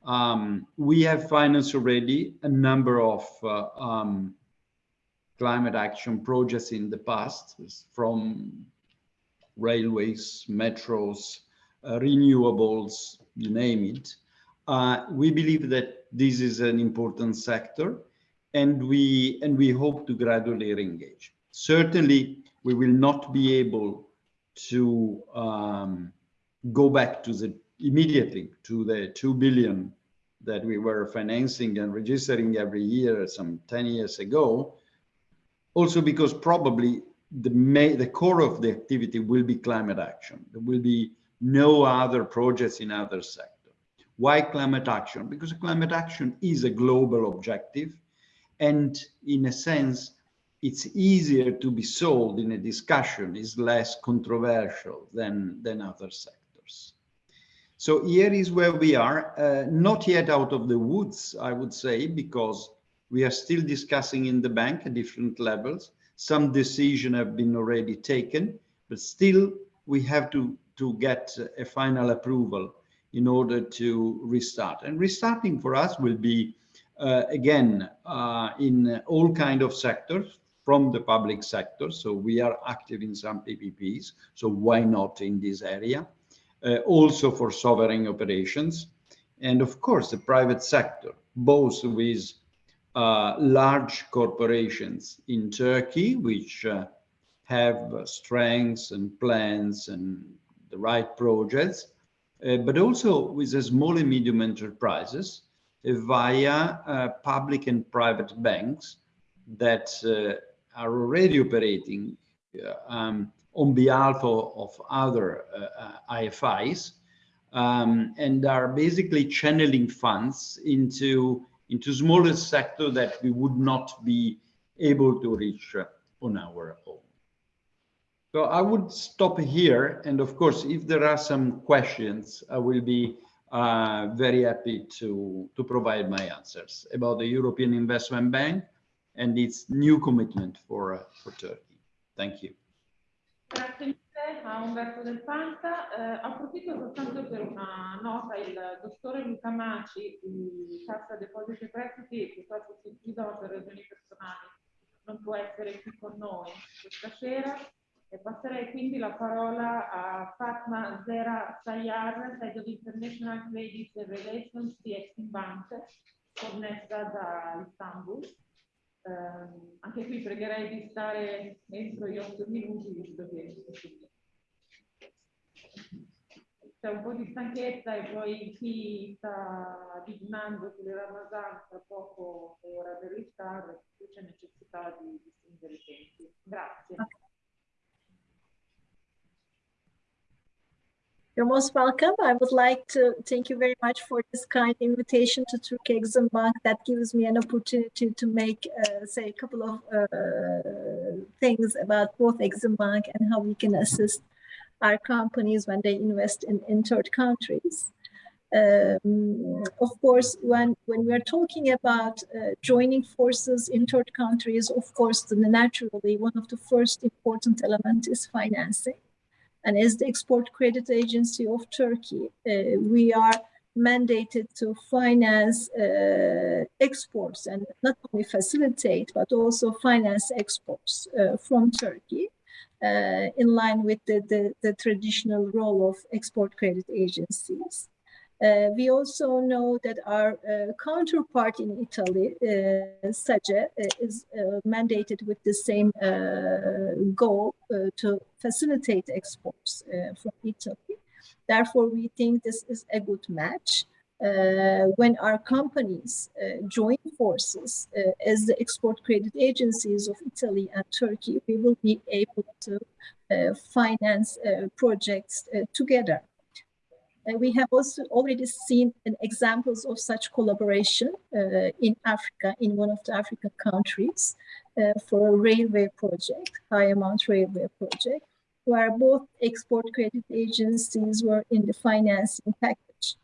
Um, we have financed already a number of uh, um, climate action projects in the past, from railways, metros, uh, renewables, you name it. Uh, we believe that this is an important sector and we, and we hope to gradually re-engage. Certainly, we will not be able to um, go back to the immediately to the 2 billion that we were financing and registering every year some 10 years ago. Also because probably the, may, the core of the activity will be climate action. There will be no other projects in other sectors. Why climate action? Because climate action is a global objective. And in a sense, it's easier to be sold in a discussion, is less controversial than, than other sectors. So here is where we are, uh, not yet out of the woods, I would say, because we are still discussing in the bank at different levels. Some decisions have been already taken, but still we have to, to get a final approval in order to restart. And restarting for us will be, uh, again, uh, in all kind of sectors, from the public sector. So we are active in some PPPs. So why not in this area? Uh, also for sovereign operations. And of course, the private sector, both with uh, large corporations in Turkey, which uh, have strengths and plans and the right projects, uh, but also with the small and medium enterprises uh, via uh, public and private banks that are already operating uh, um, on behalf of, of other uh, uh, IFIs um, and are basically channeling funds into, into smaller sector that we would not be able to reach uh, on our own. So I would stop here. And of course, if there are some questions, I will be uh, very happy to, to provide my answers about the European Investment Bank and its new commitment for, uh, for Turkey. Thank you. Grazie mille a Umberto Del Panta. Eh, approfitto soltanto per una nota, il dottore Luca Maci di Cassa Depositi e Prestiti, purtroppo si chiudono per ragioni personali, non può essere qui con noi questa sera. E passerei quindi la parola a Fatma Zera Sayar, Head of International Credit Relations di Exim Bank, connessa da Istanbul. Eh, anche qui pregherei di stare entro gli otto minuti, visto che c'è un po' di stanchezza e poi chi sta dignando sulle Ramazan tra poco è ora per ristare, c'è necessità di, di stringere i tempi. Grazie. You're most welcome. I would like to thank you very much for this kind invitation to Turkey Exim Bank that gives me an opportunity to make, uh, say, a couple of uh, things about both Exim Bank and how we can assist our companies when they invest in, in third countries. Um, of course, when, when we're talking about uh, joining forces in third countries, of course, naturally, one of the first important elements is financing. And as the Export Credit Agency of Turkey, uh, we are mandated to finance uh, exports and not only facilitate, but also finance exports uh, from Turkey uh, in line with the, the, the, traditional role of export credit agencies. Uh, we also know that our uh, counterpart in Italy, uh, SACE, uh, is uh, mandated with the same uh, goal to facilitate exports from Italy. Therefore, we think this is a good match. when our companies join forces as the export credit agencies of Italy and Turkey, we will be able to finance projects together. Uh, we have also already seen examples of such collaboration uh, in Africa, in one of the African countries, uh, for a railway project, high amount railway project, where both export credit agencies were in the financing package.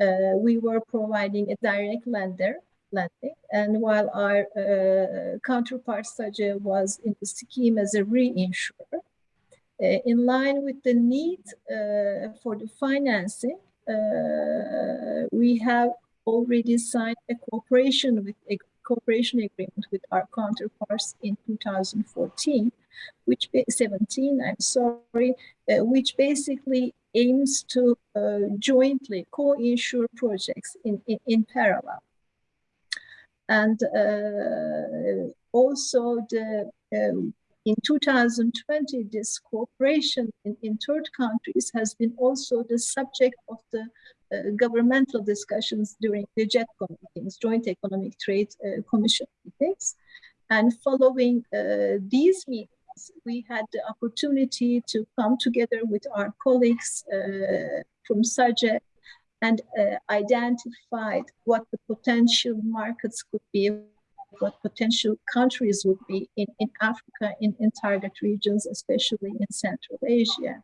Uh, we were providing a direct lender, lending, and while our uh, counterpart SACE was in the scheme as a reinsurer, in line with the need uh, for the financing, uh, we have already signed a cooperation with a cooperation agreement with our counterparts in 2014, which 17, I'm sorry, uh, which basically aims to uh, jointly co-insure projects in, in, in, parallel. And uh, also the in 2020, this cooperation in, in third countries has been also the subject of the uh, governmental discussions during the JETCO meetings, Joint Economic Trade uh, Commission meetings. And following uh, these meetings, we had the opportunity to come together with our colleagues uh, from SACE and uh, identified what the potential markets could be what potential countries would be in, in Africa, in, in target regions, especially in Central Asia.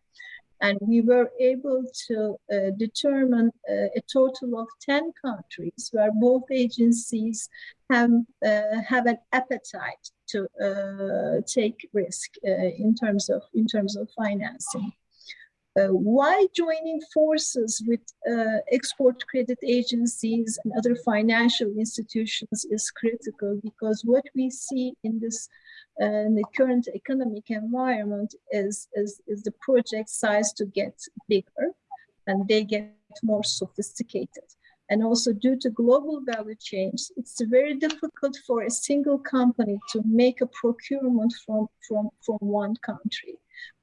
And we were able to uh, determine uh, a total of 10 countries where both agencies have, uh, have an appetite to uh, take risk uh, in, terms of, in terms of financing. Uh, why joining forces with uh, export credit agencies and other financial institutions is critical because what we see in this uh, in the current economic environment is, is, is the project size to get bigger and they get more sophisticated. And also due to global value chains, it's very difficult for a single company to make a procurement from, from, from one country.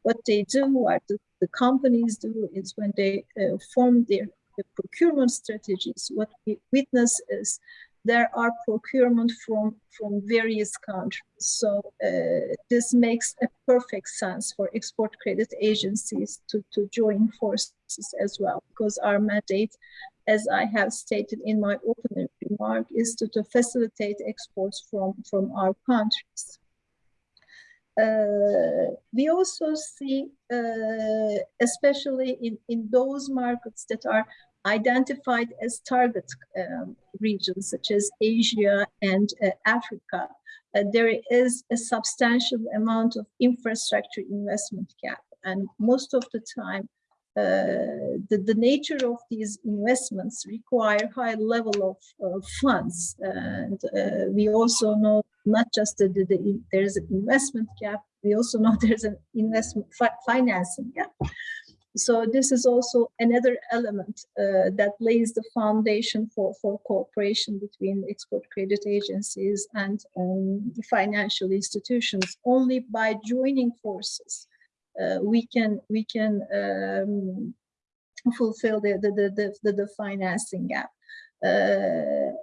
What they do, what the, the companies do is when they uh, form their the procurement strategies, what we witness is there are procurement from, from various countries. So uh, this makes a perfect sense for export credit agencies to, to join forces as well, because our mandate, as I have stated in my opening remark, is to, to facilitate exports from, from our countries. Uh, we also see, uh, especially in, in those markets that are identified as target um, regions, such as Asia and uh, Africa, uh, there is a substantial amount of infrastructure investment gap. And most of the time, uh, the, the nature of these investments require high level of funds. And uh, we also know not just that the, the, there's an investment gap, we also know there's an investment fi financing gap. So this is also another element uh, that lays the foundation for, for cooperation between export credit agencies and um, financial institutions. Only by joining forces, uh, we can we can um, fulfill the the, the, the, the financing gap. Uh,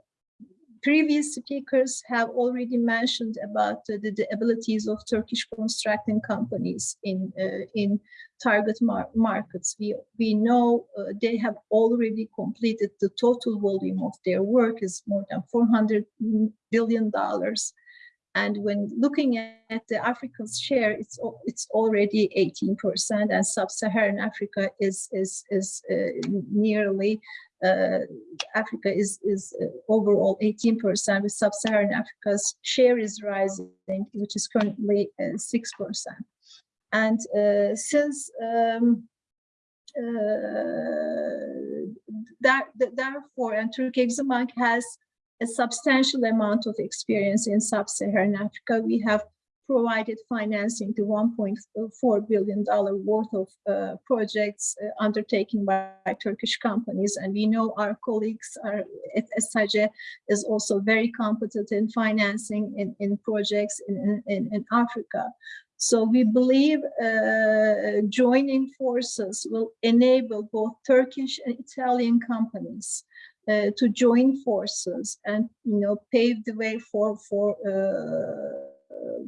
previous speakers have already mentioned about the, the, abilities of Turkish constructing companies in uh, in target mar markets. We we know uh, they have already completed the total volume of their work is more than 400 billion dollars. And when looking at the Africa's share, it's it's already 18%, and sub-Saharan Africa is is is uh, nearly Africa is is uh, overall 18%. With sub-Saharan Africa's share is rising, which is currently 6%. Uh, and uh, since um, uh, that, therefore, and Turkey Exim Bank has a substantial amount of experience in sub-Saharan Africa. We have provided financing to $1.4 billion worth of uh, projects uh, undertaken by, by, Turkish companies. And we know our colleagues are, at SACE is also very competent in financing in, in projects in, in, in Africa. So we believe uh, joining forces will enable both Turkish and Italian companies uh, to join forces and you know pave the way for for uh,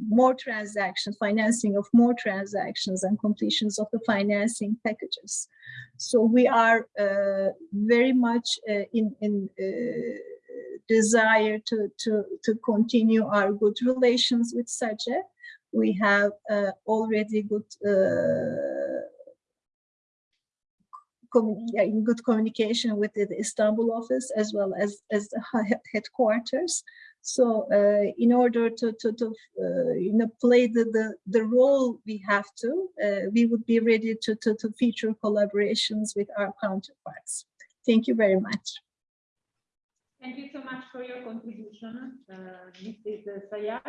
more transactions, financing of more transactions and completions of the financing packages. So we are uh, very much uh, in, in uh, desire to, to, to continue our good relations with SACE. We have uh, already good in good communication with the Istanbul office as well as, as the headquarters. So uh, in order to, to, to uh, you know, play the, the, the role we have to, uh, we would be ready to, to, to feature collaborations with our counterparts. Thank you very much. Thank you so much for your contribution, uh, Mrs. Sayar.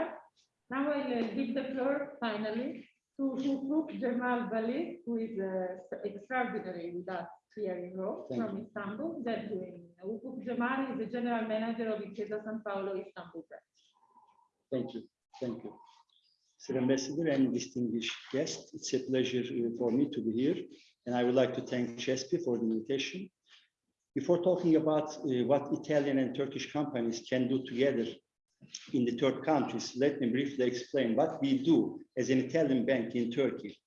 Now I'll give the floor finally to Hukuk Jamal Bali, who is uh, extraordinary with us here in Rome Thank from you. Istanbul. That Hukuk Jamal is the general manager of Intesa San Paolo Istanbul branch. Thank you. Thank you. Sir Ambassador and distinguished guests, it's a pleasure uh, for me to be here. And I would like to thank CESPI for the invitation. Before talking about uh, what Italian and Turkish companies can do together in the third countries, let me briefly explain what we do as an Italian bank in Turkey.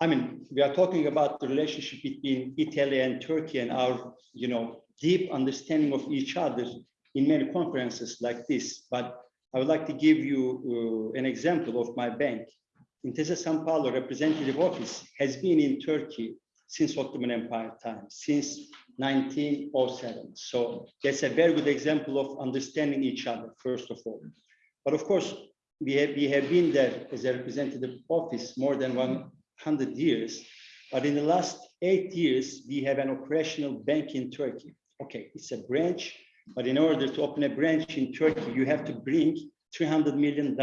I mean, we are talking about the relationship between Italy and Turkey and our, you know, deep understanding of each other in many conferences like this. But I would like to give you uh, an example of my bank. Intesa San Paolo representative office has been in Turkey since Ottoman Empire times, since 1907. So that's a very good example of understanding each other, first of all. But of course, we have, we have been there as a representative office more than 100 years. But in the last eight years, we have an operational bank in Turkey. Okay, it's a branch, but in order to open a branch in Turkey, you have to bring $300 million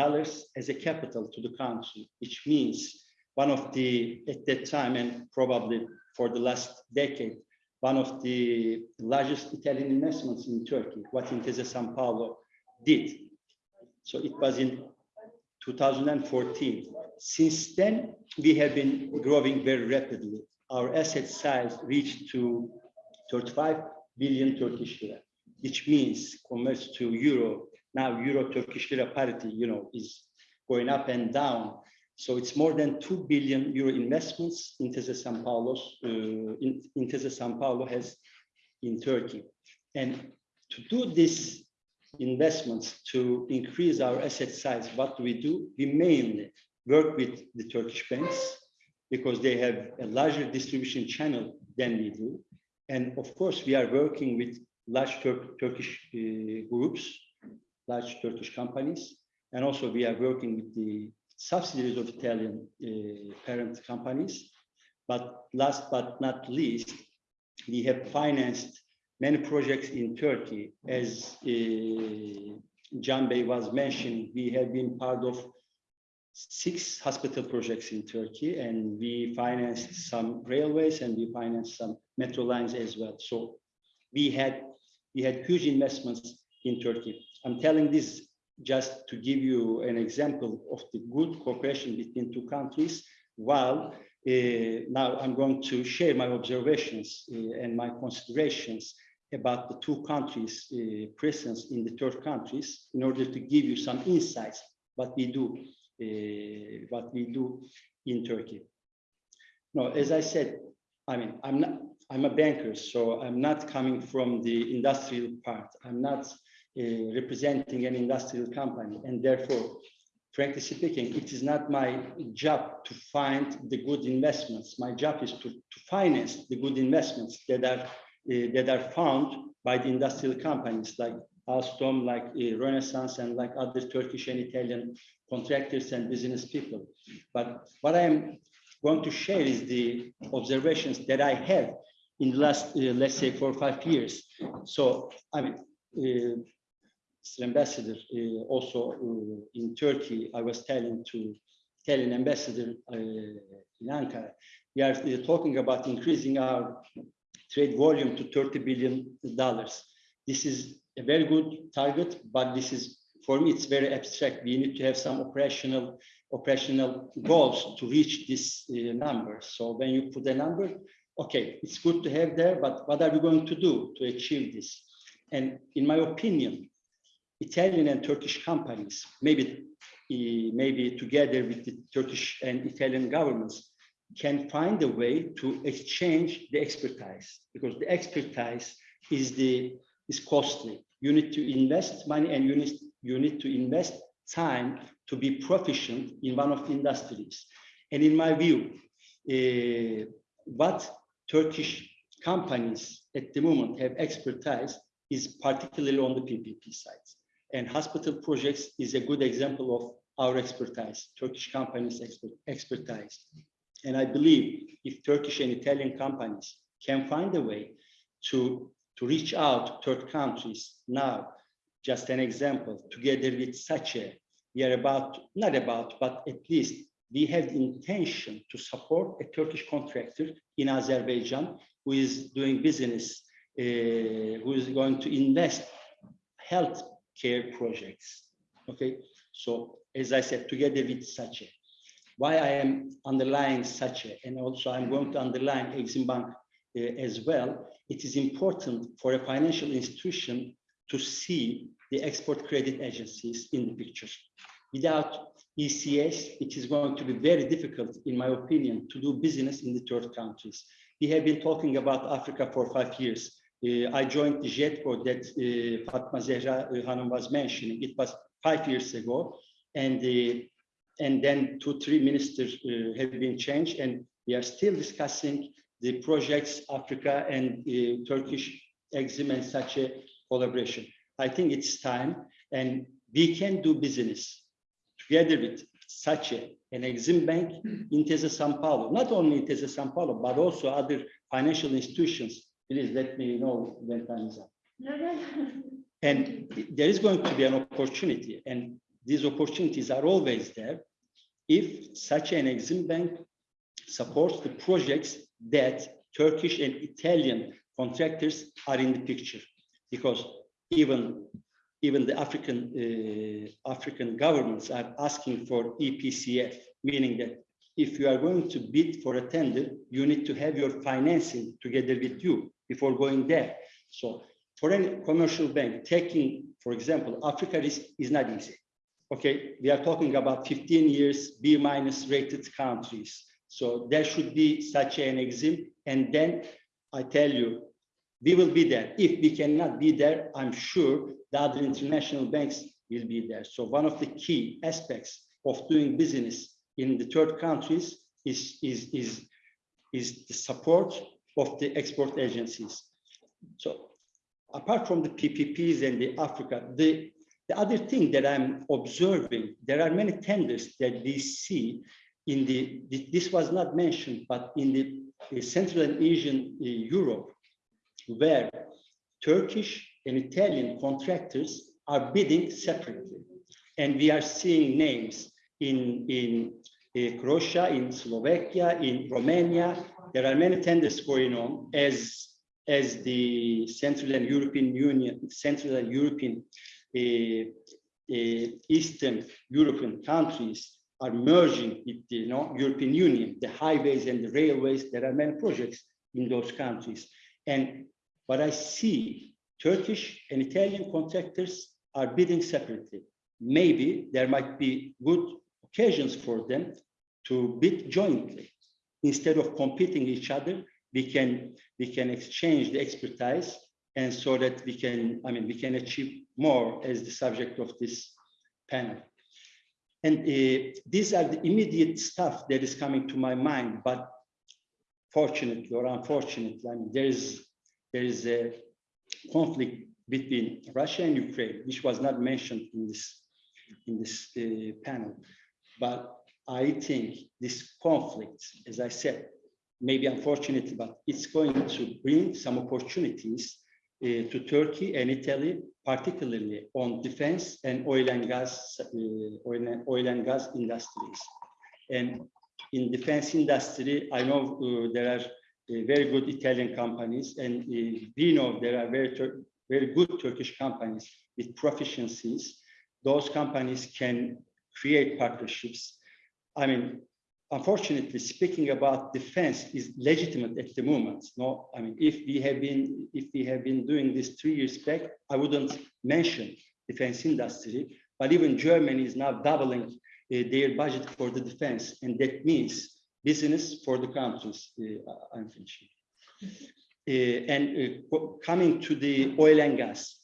as a capital to the country, which means one of the, at that time, and probably for the last decade, one of the largest Italian investments in Turkey, what Intesa San Paolo did. So it was in 2014. Since then, we have been growing very rapidly. Our asset size reached to 35 billion Turkish lira, which means converts to euro. Now euro Turkish lira parity, you know, is going up and down. So it's more than 2 billion euro investments Intesa San Paolo's, uh, in, Intesa San Paolo has in Turkey. And to do this investments to increase our asset size, what do we do? We mainly work with the Turkish banks because they have a larger distribution channel than we do. And of course, we are working with large Tur Turkish uh, groups, large Turkish companies, and also we are working with the subsidiaries of Italian uh, parent companies. But last but not least, we have financed many projects in Turkey. As uh, Can Bey was mentioning, we have been part of six hospital projects in Turkey, and we financed some railways and we financed some metro lines as well. So we had we had huge investments in Turkey. I'm telling this just to give you an example of the good cooperation between two countries, while now I'm going to share my observations uh, and my considerations about the two countries' uh, presence in the third countries in order to give you some insights what we do, uh, what we do in Turkey. No, as I said, I mean, I'm not, I'm a banker, so I'm not coming from the industrial part. I'm not uh, representing an industrial company, and therefore, frankly speaking, it is not my job to find the good investments. My job is to, to finance the good investments that are uh, that are found by the industrial companies like Alstom, like uh, Renaissance, and like other Turkish and Italian contractors and business people. But what I am going to share is the observations that I have in the last, uh, let's say, four or five years. So, I mean, Mr. Ambassador, uh, also uh, in Turkey, I was telling to Italian ambassador uh, in Ankara, we are talking about increasing our trade volume to 30 billion dollars. This is a very good target, but this is for me it's very abstract. We need to have some operational operational goals to reach this uh, number. So when you put a number, okay, it's good to have there, but what are we going to do to achieve this? And in my opinion, Italian and Turkish companies, maybe maybe together with the Turkish and Italian governments, can find a way to exchange the expertise because the expertise is the is costly. You need to invest money and you need, you need to invest time to be proficient in one of the industries. And in my view, uh, what Turkish companies at the moment have expertise is particularly on the PPP side. And hospital projects is a good example of our expertise, Turkish companies' expert, expertise. And I believe if Turkish and Italian companies can find a way to, to reach out to third countries now, just an example, together with SACE, we are about, not about, but at least we have the intention to support a Turkish contractor in Azerbaijan who is doing business, uh, who is going to invest health care projects. Okay, so as I said, together with SACE why I am underlying a, and also I'm going to underline Exim Bank uh, as well, it is important for a financial institution to see the export credit agencies in the picture. Without ECS, it is going to be very difficult, in my opinion, to do business in the third countries. We have been talking about Africa for five years. Uh, I joined the JETCO that uh, Fatma Zehra uh, Hanum was mentioning. It was five years ago. And and then two, three ministers have been changed, and we are still discussing the projects, Africa and Turkish Exim and such a collaboration. I think it's time, and we can do business together with such a, an Exim Bank, Intesa San Paolo, not only Intesa San Paolo, but also other financial institutions. Please let me know when time is up. And there is going to be an opportunity, and these opportunities are always there if such an Exim Bank supports the projects that Turkish and Italian contractors are in the picture. Because even, even the African, uh, African governments are asking for EPCF, meaning that if you are going to bid for a tender, you need to have your financing together with you before going there. So for any commercial bank taking, for example, Africa risk is not easy okay, we are talking about 15 years B minus rated countries. So there should be such an exim. And then I tell you, we will be there. If we cannot be there, I'm sure the other international banks will be there. So one of the key aspects of doing business in the third countries is, is, is, is the support of the export agencies. So apart from the PPPs and the Africa, the, the other thing that I'm observing, there are many tenders that we see in the, this was not mentioned, but in the, Central and Asian uh, Europe, where Turkish and Italian contractors are bidding separately. And we are seeing names in, in uh, Croatia, in Slovakia, in Romania. There are many tenders going on as, as the Central and European Union, Central and European, uh, uh, Eastern European countries are merging with the you know, European Union, the highways and the railways. There are many projects in those countries. And what I see, Turkish and Italian contractors are bidding separately. Maybe there might be good occasions for them to bid jointly. Instead of competing each other, we can, we can exchange the expertise and so that we can, I mean, we can achieve more as the subject of this panel. And uh, these are the immediate stuff that is coming to my mind, but fortunately or unfortunately, I mean, there is, there is a conflict between Russia and Ukraine, which was not mentioned in this, in this uh, panel. But I think this conflict, as I said, maybe unfortunately, but it's going to bring some opportunities uh, to Turkey and Italy, particularly on defense and oil and gas, uh, oil, and, oil and gas industries. And in defense industry, I know uh, there are uh, very good Italian companies, and uh, we know there are very very good Turkish companies with proficiencies. Those companies can create partnerships. I mean, unfortunately, speaking about defense is legitimate at the moment. No, I mean, if we have been if we have been doing this three years back, I wouldn't mention defense industry. But even Germany is now doubling uh, their budget for the defense, and that means business for the countries. Uh, I'm finishing. Uh, and uh, coming to the oil and gas.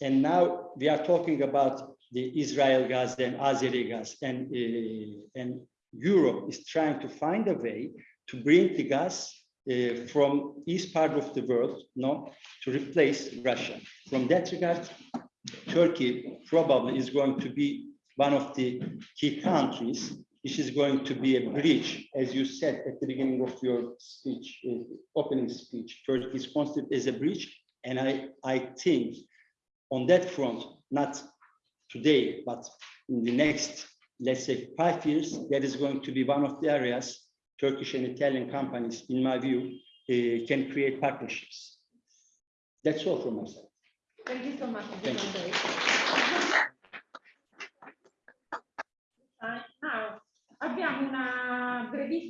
And now we are talking about the Israel gas and Azeri gas, and, uh, and Europe is trying to find a way to bring the gas uh, from east part of the world no, to replace Russia. From that regard, Turkey probably is going to be one of the key countries which is going to be a bridge, as you said at the beginning of your speech, uh, opening speech. Turkey is considered as a bridge, and I, I think on that front, not today, but in the next, let's say, five years, that is going to be one of the areas Turkish and Italian companies, in my view, uh, can create partnerships. That's all from my side. Thank you so much. Thank you.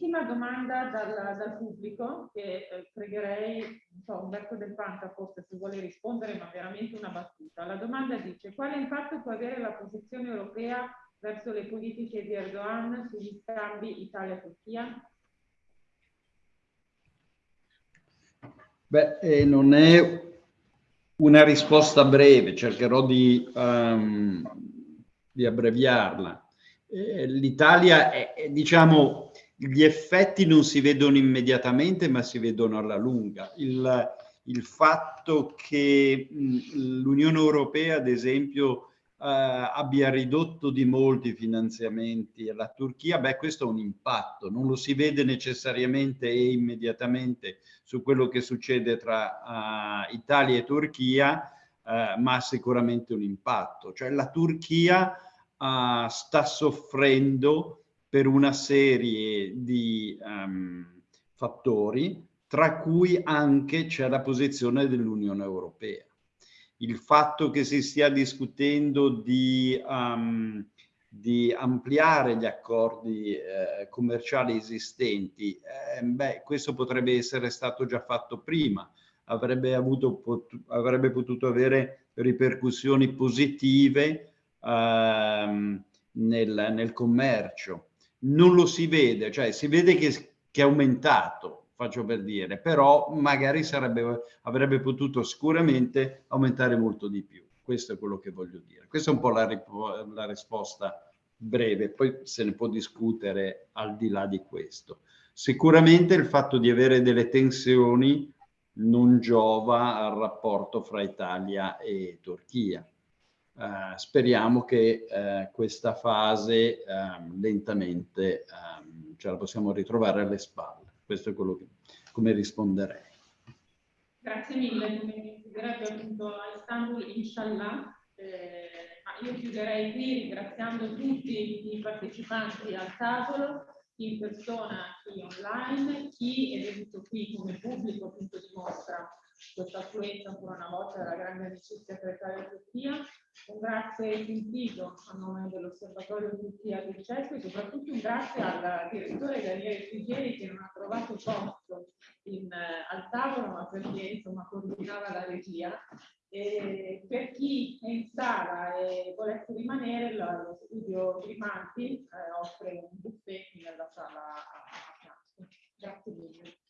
Brevissima domanda dal, dal pubblico che eh, pregherei, so, Umberto Del Panca forse se vuole rispondere, ma veramente una battuta. La domanda dice quale impatto può avere la posizione europea verso le politiche di Erdogan sugli scambi Italia-Turchia? Beh, eh, non è una risposta breve, cercherò di, um, di abbreviarla. Eh, L'Italia, è, diciamo, gli effetti non si vedono immediatamente, ma si vedono alla lunga. Il, il fatto che l'Unione Europea, ad esempio, eh, abbia ridotto di molti finanziamenti alla Turchia, beh, questo ha un impatto, non lo si vede necessariamente e immediatamente su quello che succede tra uh, Italia e Turchia, uh, ma ha sicuramente un impatto. Cioè la Turchia uh, sta soffrendo per una serie di um, fattori, tra cui anche c'è la posizione dell'Unione Europea. Il fatto che si stia discutendo di, um, di ampliare gli accordi eh, commerciali esistenti, eh, beh, questo potrebbe essere stato già fatto prima, avrebbe, avuto, pot avrebbe potuto avere ripercussioni positive ehm, nel, nel commercio. Non lo si vede, cioè si vede che, che è aumentato, faccio per dire, però magari sarebbe, avrebbe potuto sicuramente aumentare molto di più. Questo è quello che voglio dire. Questa è un po' la, la risposta breve, poi se ne può discutere al di là di questo. Sicuramente il fatto di avere delle tensioni non giova al rapporto fra Italia e Turchia. Uh, speriamo che uh, questa fase uh, lentamente ehm, ce la possiamo ritrovare alle spalle. Questo è quello che, come risponderei. Grazie mille, come appunto a Istanbul, inshallah. Eh, io chiuderei qui ringraziando tutti i partecipanti al tavolo chi in persona, chi online, chi è venuto qui come pubblico appunto dimostra questa affluenza ancora una volta della grande amicizia tra Italia e Turchia. Un grazie sentito a nome dell'Osservatorio Turchia del CESPI e soprattutto un grazie al direttore Daniele Frigieri che non ha trovato posto in, eh, al tavolo ma perché insomma coordinava la regia e per chi è in sala e volesse rimanere, lo studio Grimaldi eh, offre un buffet nella sala a, a Grazie mille.